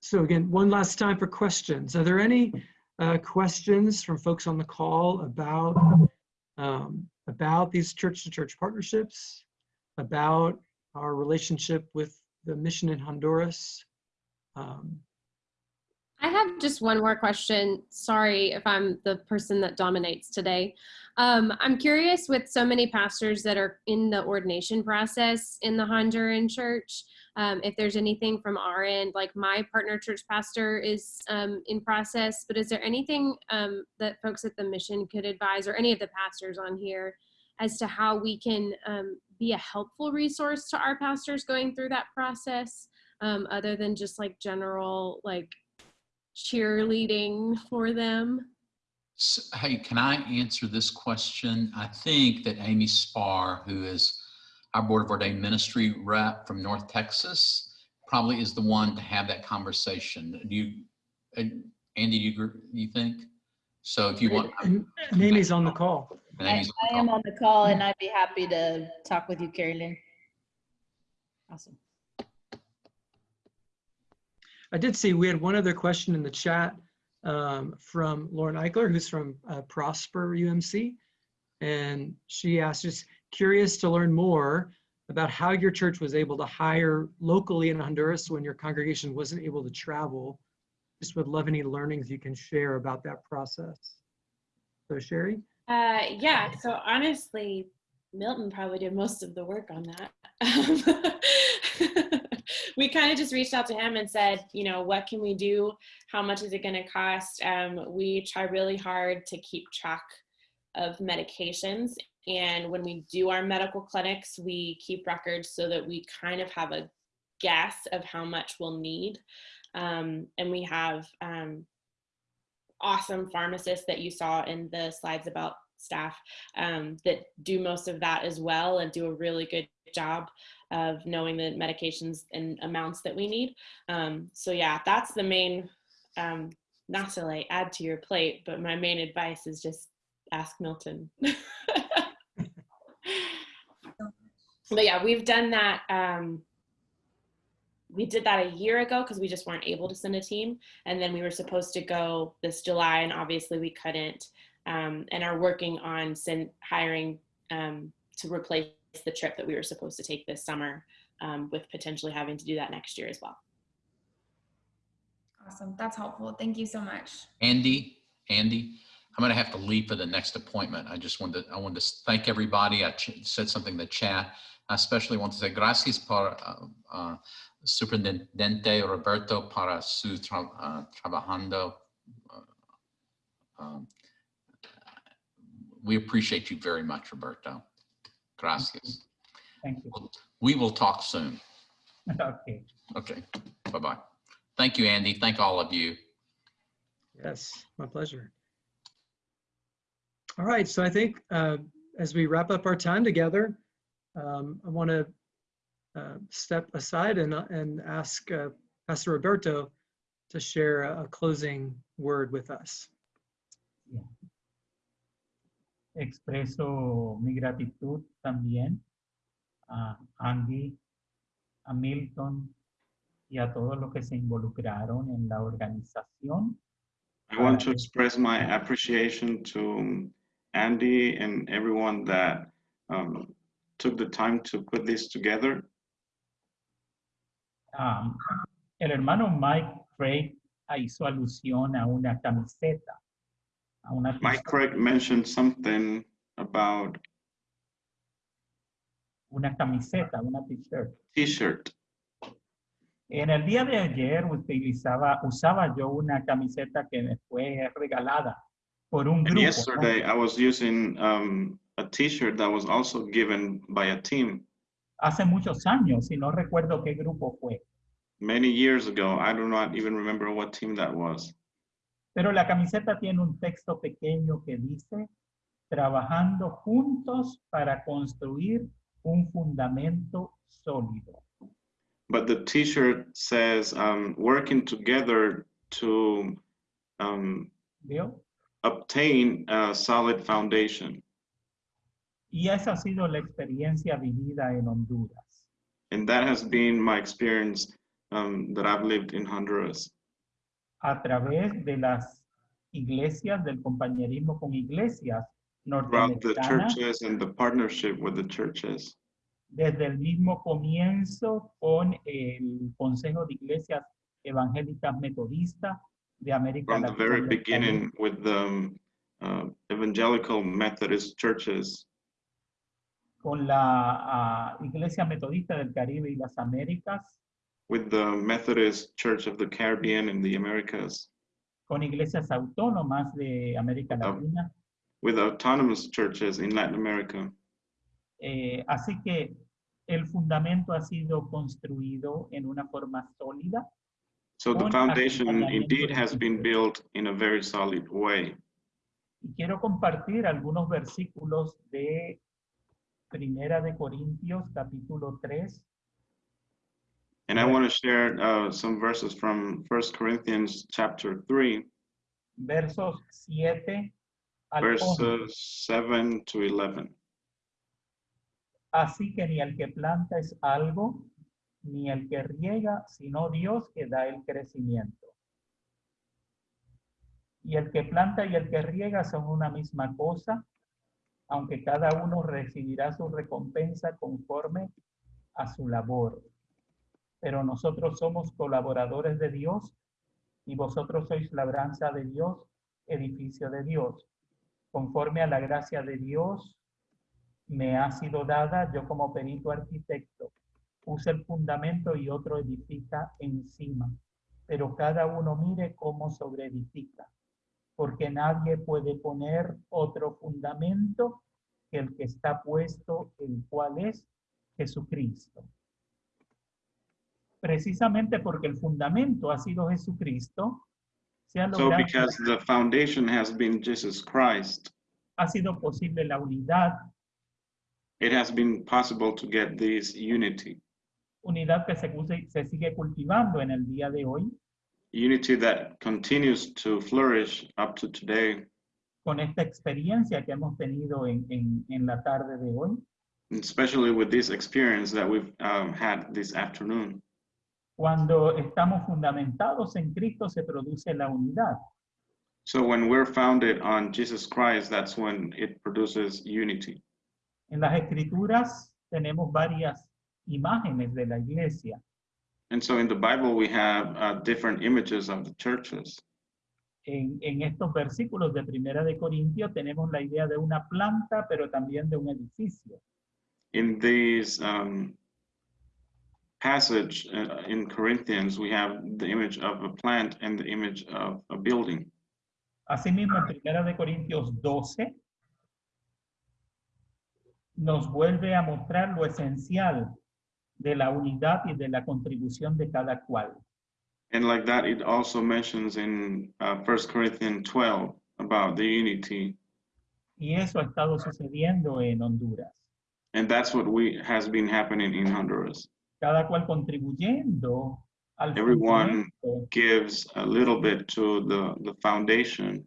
so again, one last time for questions. Are there any uh, questions from folks on the call about um, about these church-to-church -church partnerships, about our relationship with the mission in Honduras? Um, I have just one more question. Sorry if I'm the person that dominates today. Um, I'm curious with so many pastors that are in the ordination process in the Honduran church, um, if there's anything from our end, like my partner church pastor is um, in process, but is there anything um, that folks at the mission could advise or any of the pastors on here as to how we can um, be a helpful resource to our pastors going through that process? um, other than just like general like cheerleading for them? So, hey, can I answer this question? I think that Amy Spar, who is our Board of Ordained Ministry rep from North Texas, probably is the one to have that conversation. Do you, uh, Andy, do you, you think? So if you want. And Amy's on the call. I, I am on the call and I'd be happy to talk with you, Carolyn. Awesome. I did see we had one other question in the chat um, from Lauren Eichler, who's from uh, Prosper UMC. And she asked, just curious to learn more about how your church was able to hire locally in Honduras when your congregation wasn't able to travel. Just would love any learnings you can share about that process. So Sherry? Uh, yeah, so honestly, Milton probably did most of the work on that. we kind of just reached out to him and said, you know, what can we do? How much is it going to cost? Um, we try really hard to keep track of medications. And when we do our medical clinics, we keep records so that we kind of have a guess of how much we'll need. Um, and we have um, awesome pharmacists that you saw in the slides about staff um, that do most of that as well and do a really good job of knowing the medications and amounts that we need. Um, so yeah, that's the main, um, not to like add to your plate, but my main advice is just ask Milton. but yeah, we've done that. Um, we did that a year ago because we just weren't able to send a team. And then we were supposed to go this July and obviously we couldn't um, and are working on send, hiring um, to replace the trip that we were supposed to take this summer um, with potentially having to do that next year as well. Awesome. That's helpful. Thank you so much. Andy, Andy, I'm going to have to leave for the next appointment. I just wanted to, I wanted to thank everybody. I said something in the chat. I especially want to say gracias por uh, uh, Superintendente Roberto para su tra uh, trabajando. Uh, um, we appreciate you very much, Roberto. Gracias. Thank you. We will talk soon. Okay. Okay, bye-bye. Thank you, Andy. Thank all of you. Yes, my pleasure. All right, so I think uh, as we wrap up our time together, um, I want to uh, step aside and, uh, and ask uh, Pastor Roberto to share a, a closing word with us. Expreso mi gratitud también a Andy, a Milton y a todos los que se involucraron en la organización. I want to express my appreciation to Andy and everyone that um, took the time to put this together. Um, el hermano Mike Craig hizo alusión a una camiseta, a una Mike Craig mentioned something about una camiseta, una t-shirt. t-shirt. En el día de ayer utilizaba, usaba yo una camiseta que me fue regalada por un And grupo. ¿no? yesterday I was using um, a t-shirt that was also given by a team Hace muchos años, y no recuerdo qué grupo fue. many years ago. I do not even remember what team that was. Pero la camiseta tiene un texto pequeño que dice, trabajando juntos para construir un fundamento sólido. But the t-shirt says um, working together to um, obtain a solid foundation. Y esa ha sido la experiencia vivida en Honduras. And that has been my experience um, that I've lived in Honduras a través de las iglesias, del compañerismo con iglesias throughout the norteamericanas, churches and the partnership with the churches. desde el mismo comienzo con el Consejo de Iglesias Evangélicas Metodistas de América From the Latina. very y el beginning with the um, uh, evangelical Methodist churches, con la ah, Iglesia Metodista del Caribe y las Américas, with the Methodist Church of the Caribbean and the Americas, con iglesias autónomas de América. Latina. with autonomous churches in Latin America. Eh, así que el fundamento ha sido construido en una forma sólida. So the foundation indeed de has been built in a very solid way. Y quiero compartir algunos versículos de Primera de Corintios, capítulo 3, And I want to share uh, some verses from First Corinthians chapter 3, versos 7 al 11. verses 7 to 11. Así que ni el que planta es algo, ni el que riega, sino Dios que da el crecimiento. Y el que planta y el que riega son una misma cosa, aunque cada uno recibirá su recompensa conforme a su labor. Pero nosotros somos colaboradores de Dios y vosotros sois labranza de Dios, edificio de Dios. Conforme a la gracia de Dios me ha sido dada, yo como perito arquitecto, puse el fundamento y otro edifica encima, pero cada uno mire cómo sobreedifica, porque nadie puede poner otro fundamento que el que está puesto, el cual es Jesucristo. Precisamente porque el fundamento ha sido Jesucristo, se ha So logrado, because the foundation has been Jesus Christ, ha sido posible la unidad, it has been possible to get this unity. unidad que se, se sigue cultivando en el día de hoy, Unity that continues to flourish up to today, con esta experiencia que hemos tenido en, en- en la tarde de hoy, especially with this experience that we've um, had this afternoon. cuando estamos fundamentados en Cristo se produce la unidad. So when we're founded on Jesus Christ, that's when it produces unity. En las escrituras tenemos varias imágenes de la iglesia. And so in the Bible, we have uh, different images of the churches. En, en estos versículos de Primera de Corintios tenemos la idea de una planta, pero también de un edificio. in these um, passage uh, in Corinthians, we have the image of a plant and the image of a building. Asimismo, en Primera de Corintios 12 nos vuelve a mostrar lo esencial de la unidad y de la contribución de cada cual. And like that, it also mentions in uh, 1 Corinthians 12 about the unity. Y eso ha estado sucediendo en Honduras. And that's what we has been happening in Honduras. Cada cual contribuyendo al Everyone gives a little bit to the, the foundation.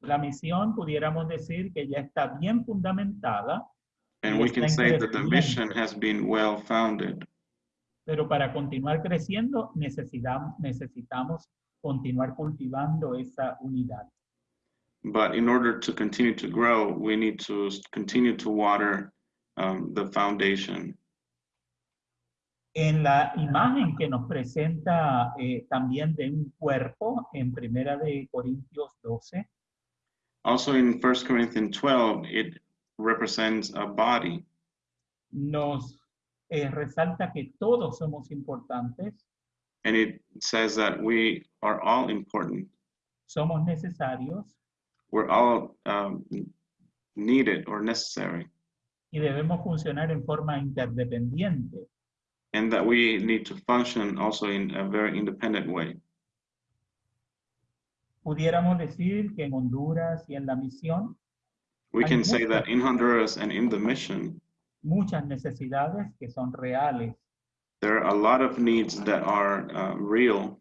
La misión pudiéramos decir que ya está bien fundamentada, And we can say that the mission has been well founded. pero para continuar creciendo necesitamos, necesitamos continuar cultivando esa unidad. But in order to continue to grow, we need to continue to water um, the foundation. En la imagen que nos presenta eh, también de un cuerpo en Primera de Corintios 12, Also in 1 Corinthians 12, it represents a body. nos eh, resalta que todos somos importantes, And it says that we are all important. somos necesarios We're all um, needed or necessary. y debemos funcionar en forma interdependiente. And that we need to function also in a very independent way. Pudiéramos decir que en Honduras y en la misión We can say that in Honduras and in the mission, muchas necesidades que son reales, there are a lot of needs that are uh, real,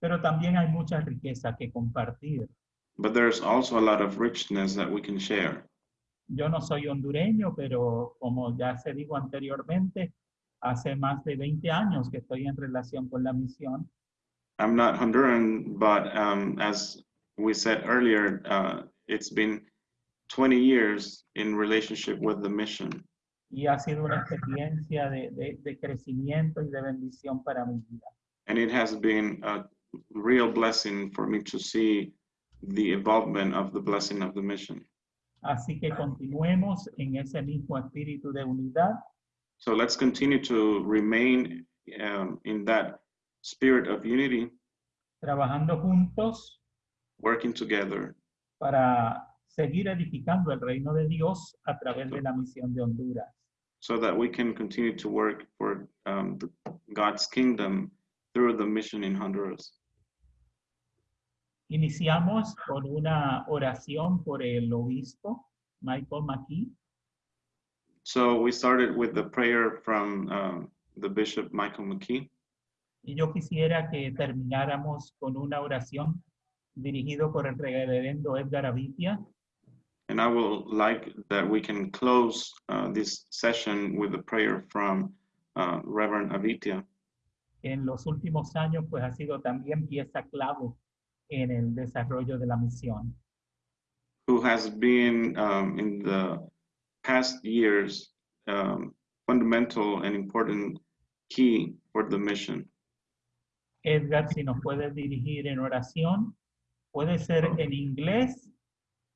pero también hay mucha riqueza que compartir. but there's also a lot of richness that we can share. Yo no soy hondureño, pero como ya se dijo anteriormente, hace más de 20 años que estoy en relación con la misión I'm not Honduran, but um, as we said earlier, uh, it's been 20 years in relationship with the mission. y ha sido una experiencia de, de- de crecimiento y de bendición para mi vida. And it has been a real blessing for me to see the involvement of the blessing of the mission. Así que continuemos en ese mismo espíritu de unidad So let's continue to remain um, in that spirit of unity, trabajando juntos working together para seguir edificando el reino de Dios a través de la misión de Honduras. so that we can continue to work for um, the, God's kingdom through the mission in Honduras. Iniciamos con una oración por el obispo Michael McKee. So we started with the prayer from um, the Bishop Michael McKee. Y yo quisiera que termináramos con una oración dirigido por el reverendo Edgar Avitia, And I will like that we can close uh, this session with a prayer from uh, Reverend Avitia, en los últimos años pues ha sido también pieza clave en el desarrollo de la misión. who has been um, in the past years um, fundamental and important key for the mission. Edgar, si nos puedes dirigir en oración, puede ser en inglés,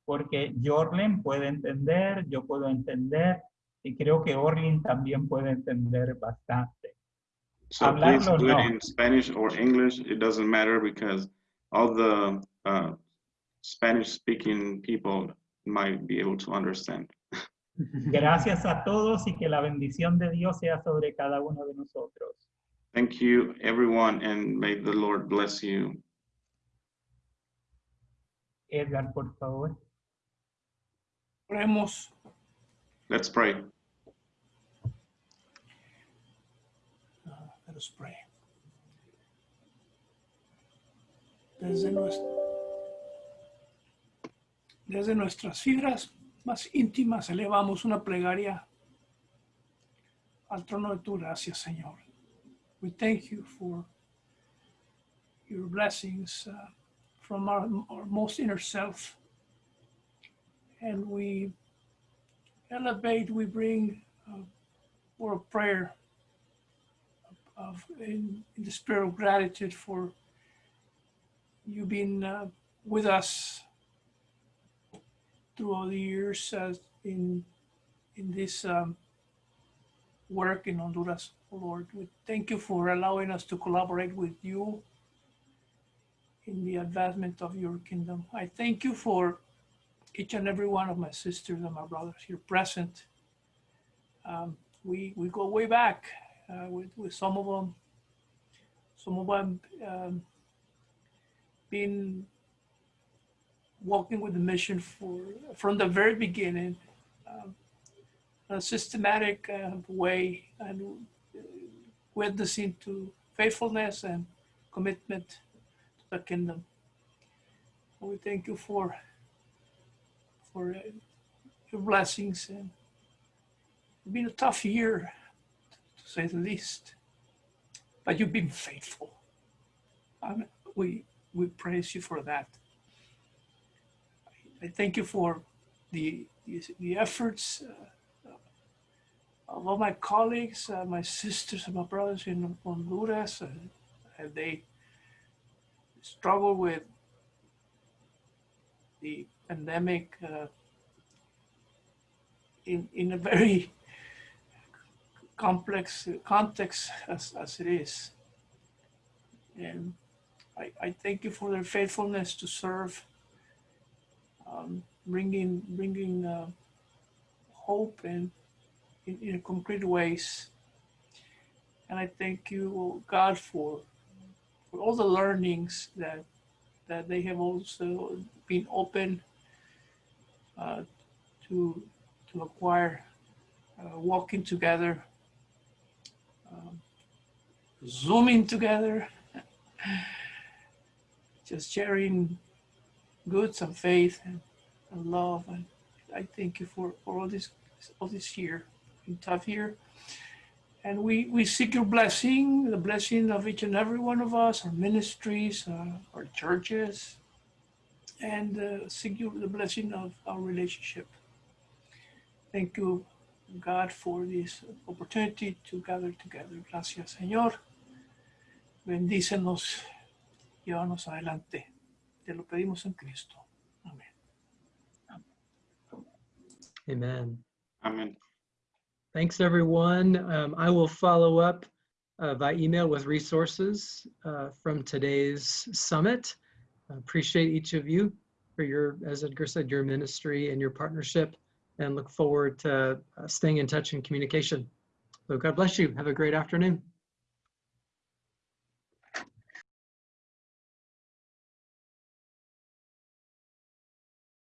porque Jorlen puede entender, yo puedo entender, y creo que Orlin también puede entender bastante. So please Hablarlo, do it no. in Spanish or English. It doesn't matter because all the uh, Spanish-speaking people might be able to understand. Gracias a todos y que la bendición de Dios sea sobre cada uno de nosotros. Thank you, everyone, and may the Lord bless you. Edgar, por favor. Oremos. Let's pray. Let us pray. Desde, nues- desde nuestras fibras más íntimas elevamos una plegaria al trono de tu gracia, Señor. We thank you for your blessings uh, from our, our most inner self. And we elevate, we bring uh, word of prayer of in, in the spirit of gratitude for you being uh, with us through all the years uh, in in this um, work in Honduras, oh Lord. We thank you for allowing us to collaborate with you in the advancement of your kingdom. I thank you for each and every one of my sisters and my brothers here present. Um, we, we go way back uh, with, with some of them, some of them um, been walking with the mission for from the very beginning, um, a systematic uh, way and witnessing to faithfulness and commitment to the kingdom. We thank you for for uh, your blessings and it's been a tough year to say the least, but you've been faithful. Um, we we praise you for that. I thank you for the, the, the efforts uh, of all my colleagues, uh, my sisters and my brothers in Honduras, uh, they struggle with the pandemic uh, in, in a very complex context as, as it is. And I, I thank you for their faithfulness to serve um, bringing bringing uh, hope and in, in concrete ways. And I thank you, God, for for all the learnings that that they have also been open uh, to to acquire, uh, walking together, um, zooming together, just sharing goods and faith and, and love. And I thank you for, for all this all this year, tough year. And we, we seek your blessing, the blessing of each and every one of us, our ministries, uh, our churches, and uh, seek you the blessing of our relationship. Thank you, God, for this opportunity to gather together. Gracias, Señor. Bendícenos, llévanos adelante. Te lo pedimos en Cristo. Amén. Amen. Amen. Thanks, everyone. Um, I will follow up uh, by email with resources uh, from today's summit. I appreciate each of you for your, as Edgar said, your ministry and your partnership, and look forward to uh, staying in touch and communication. So God bless you. Have a great afternoon.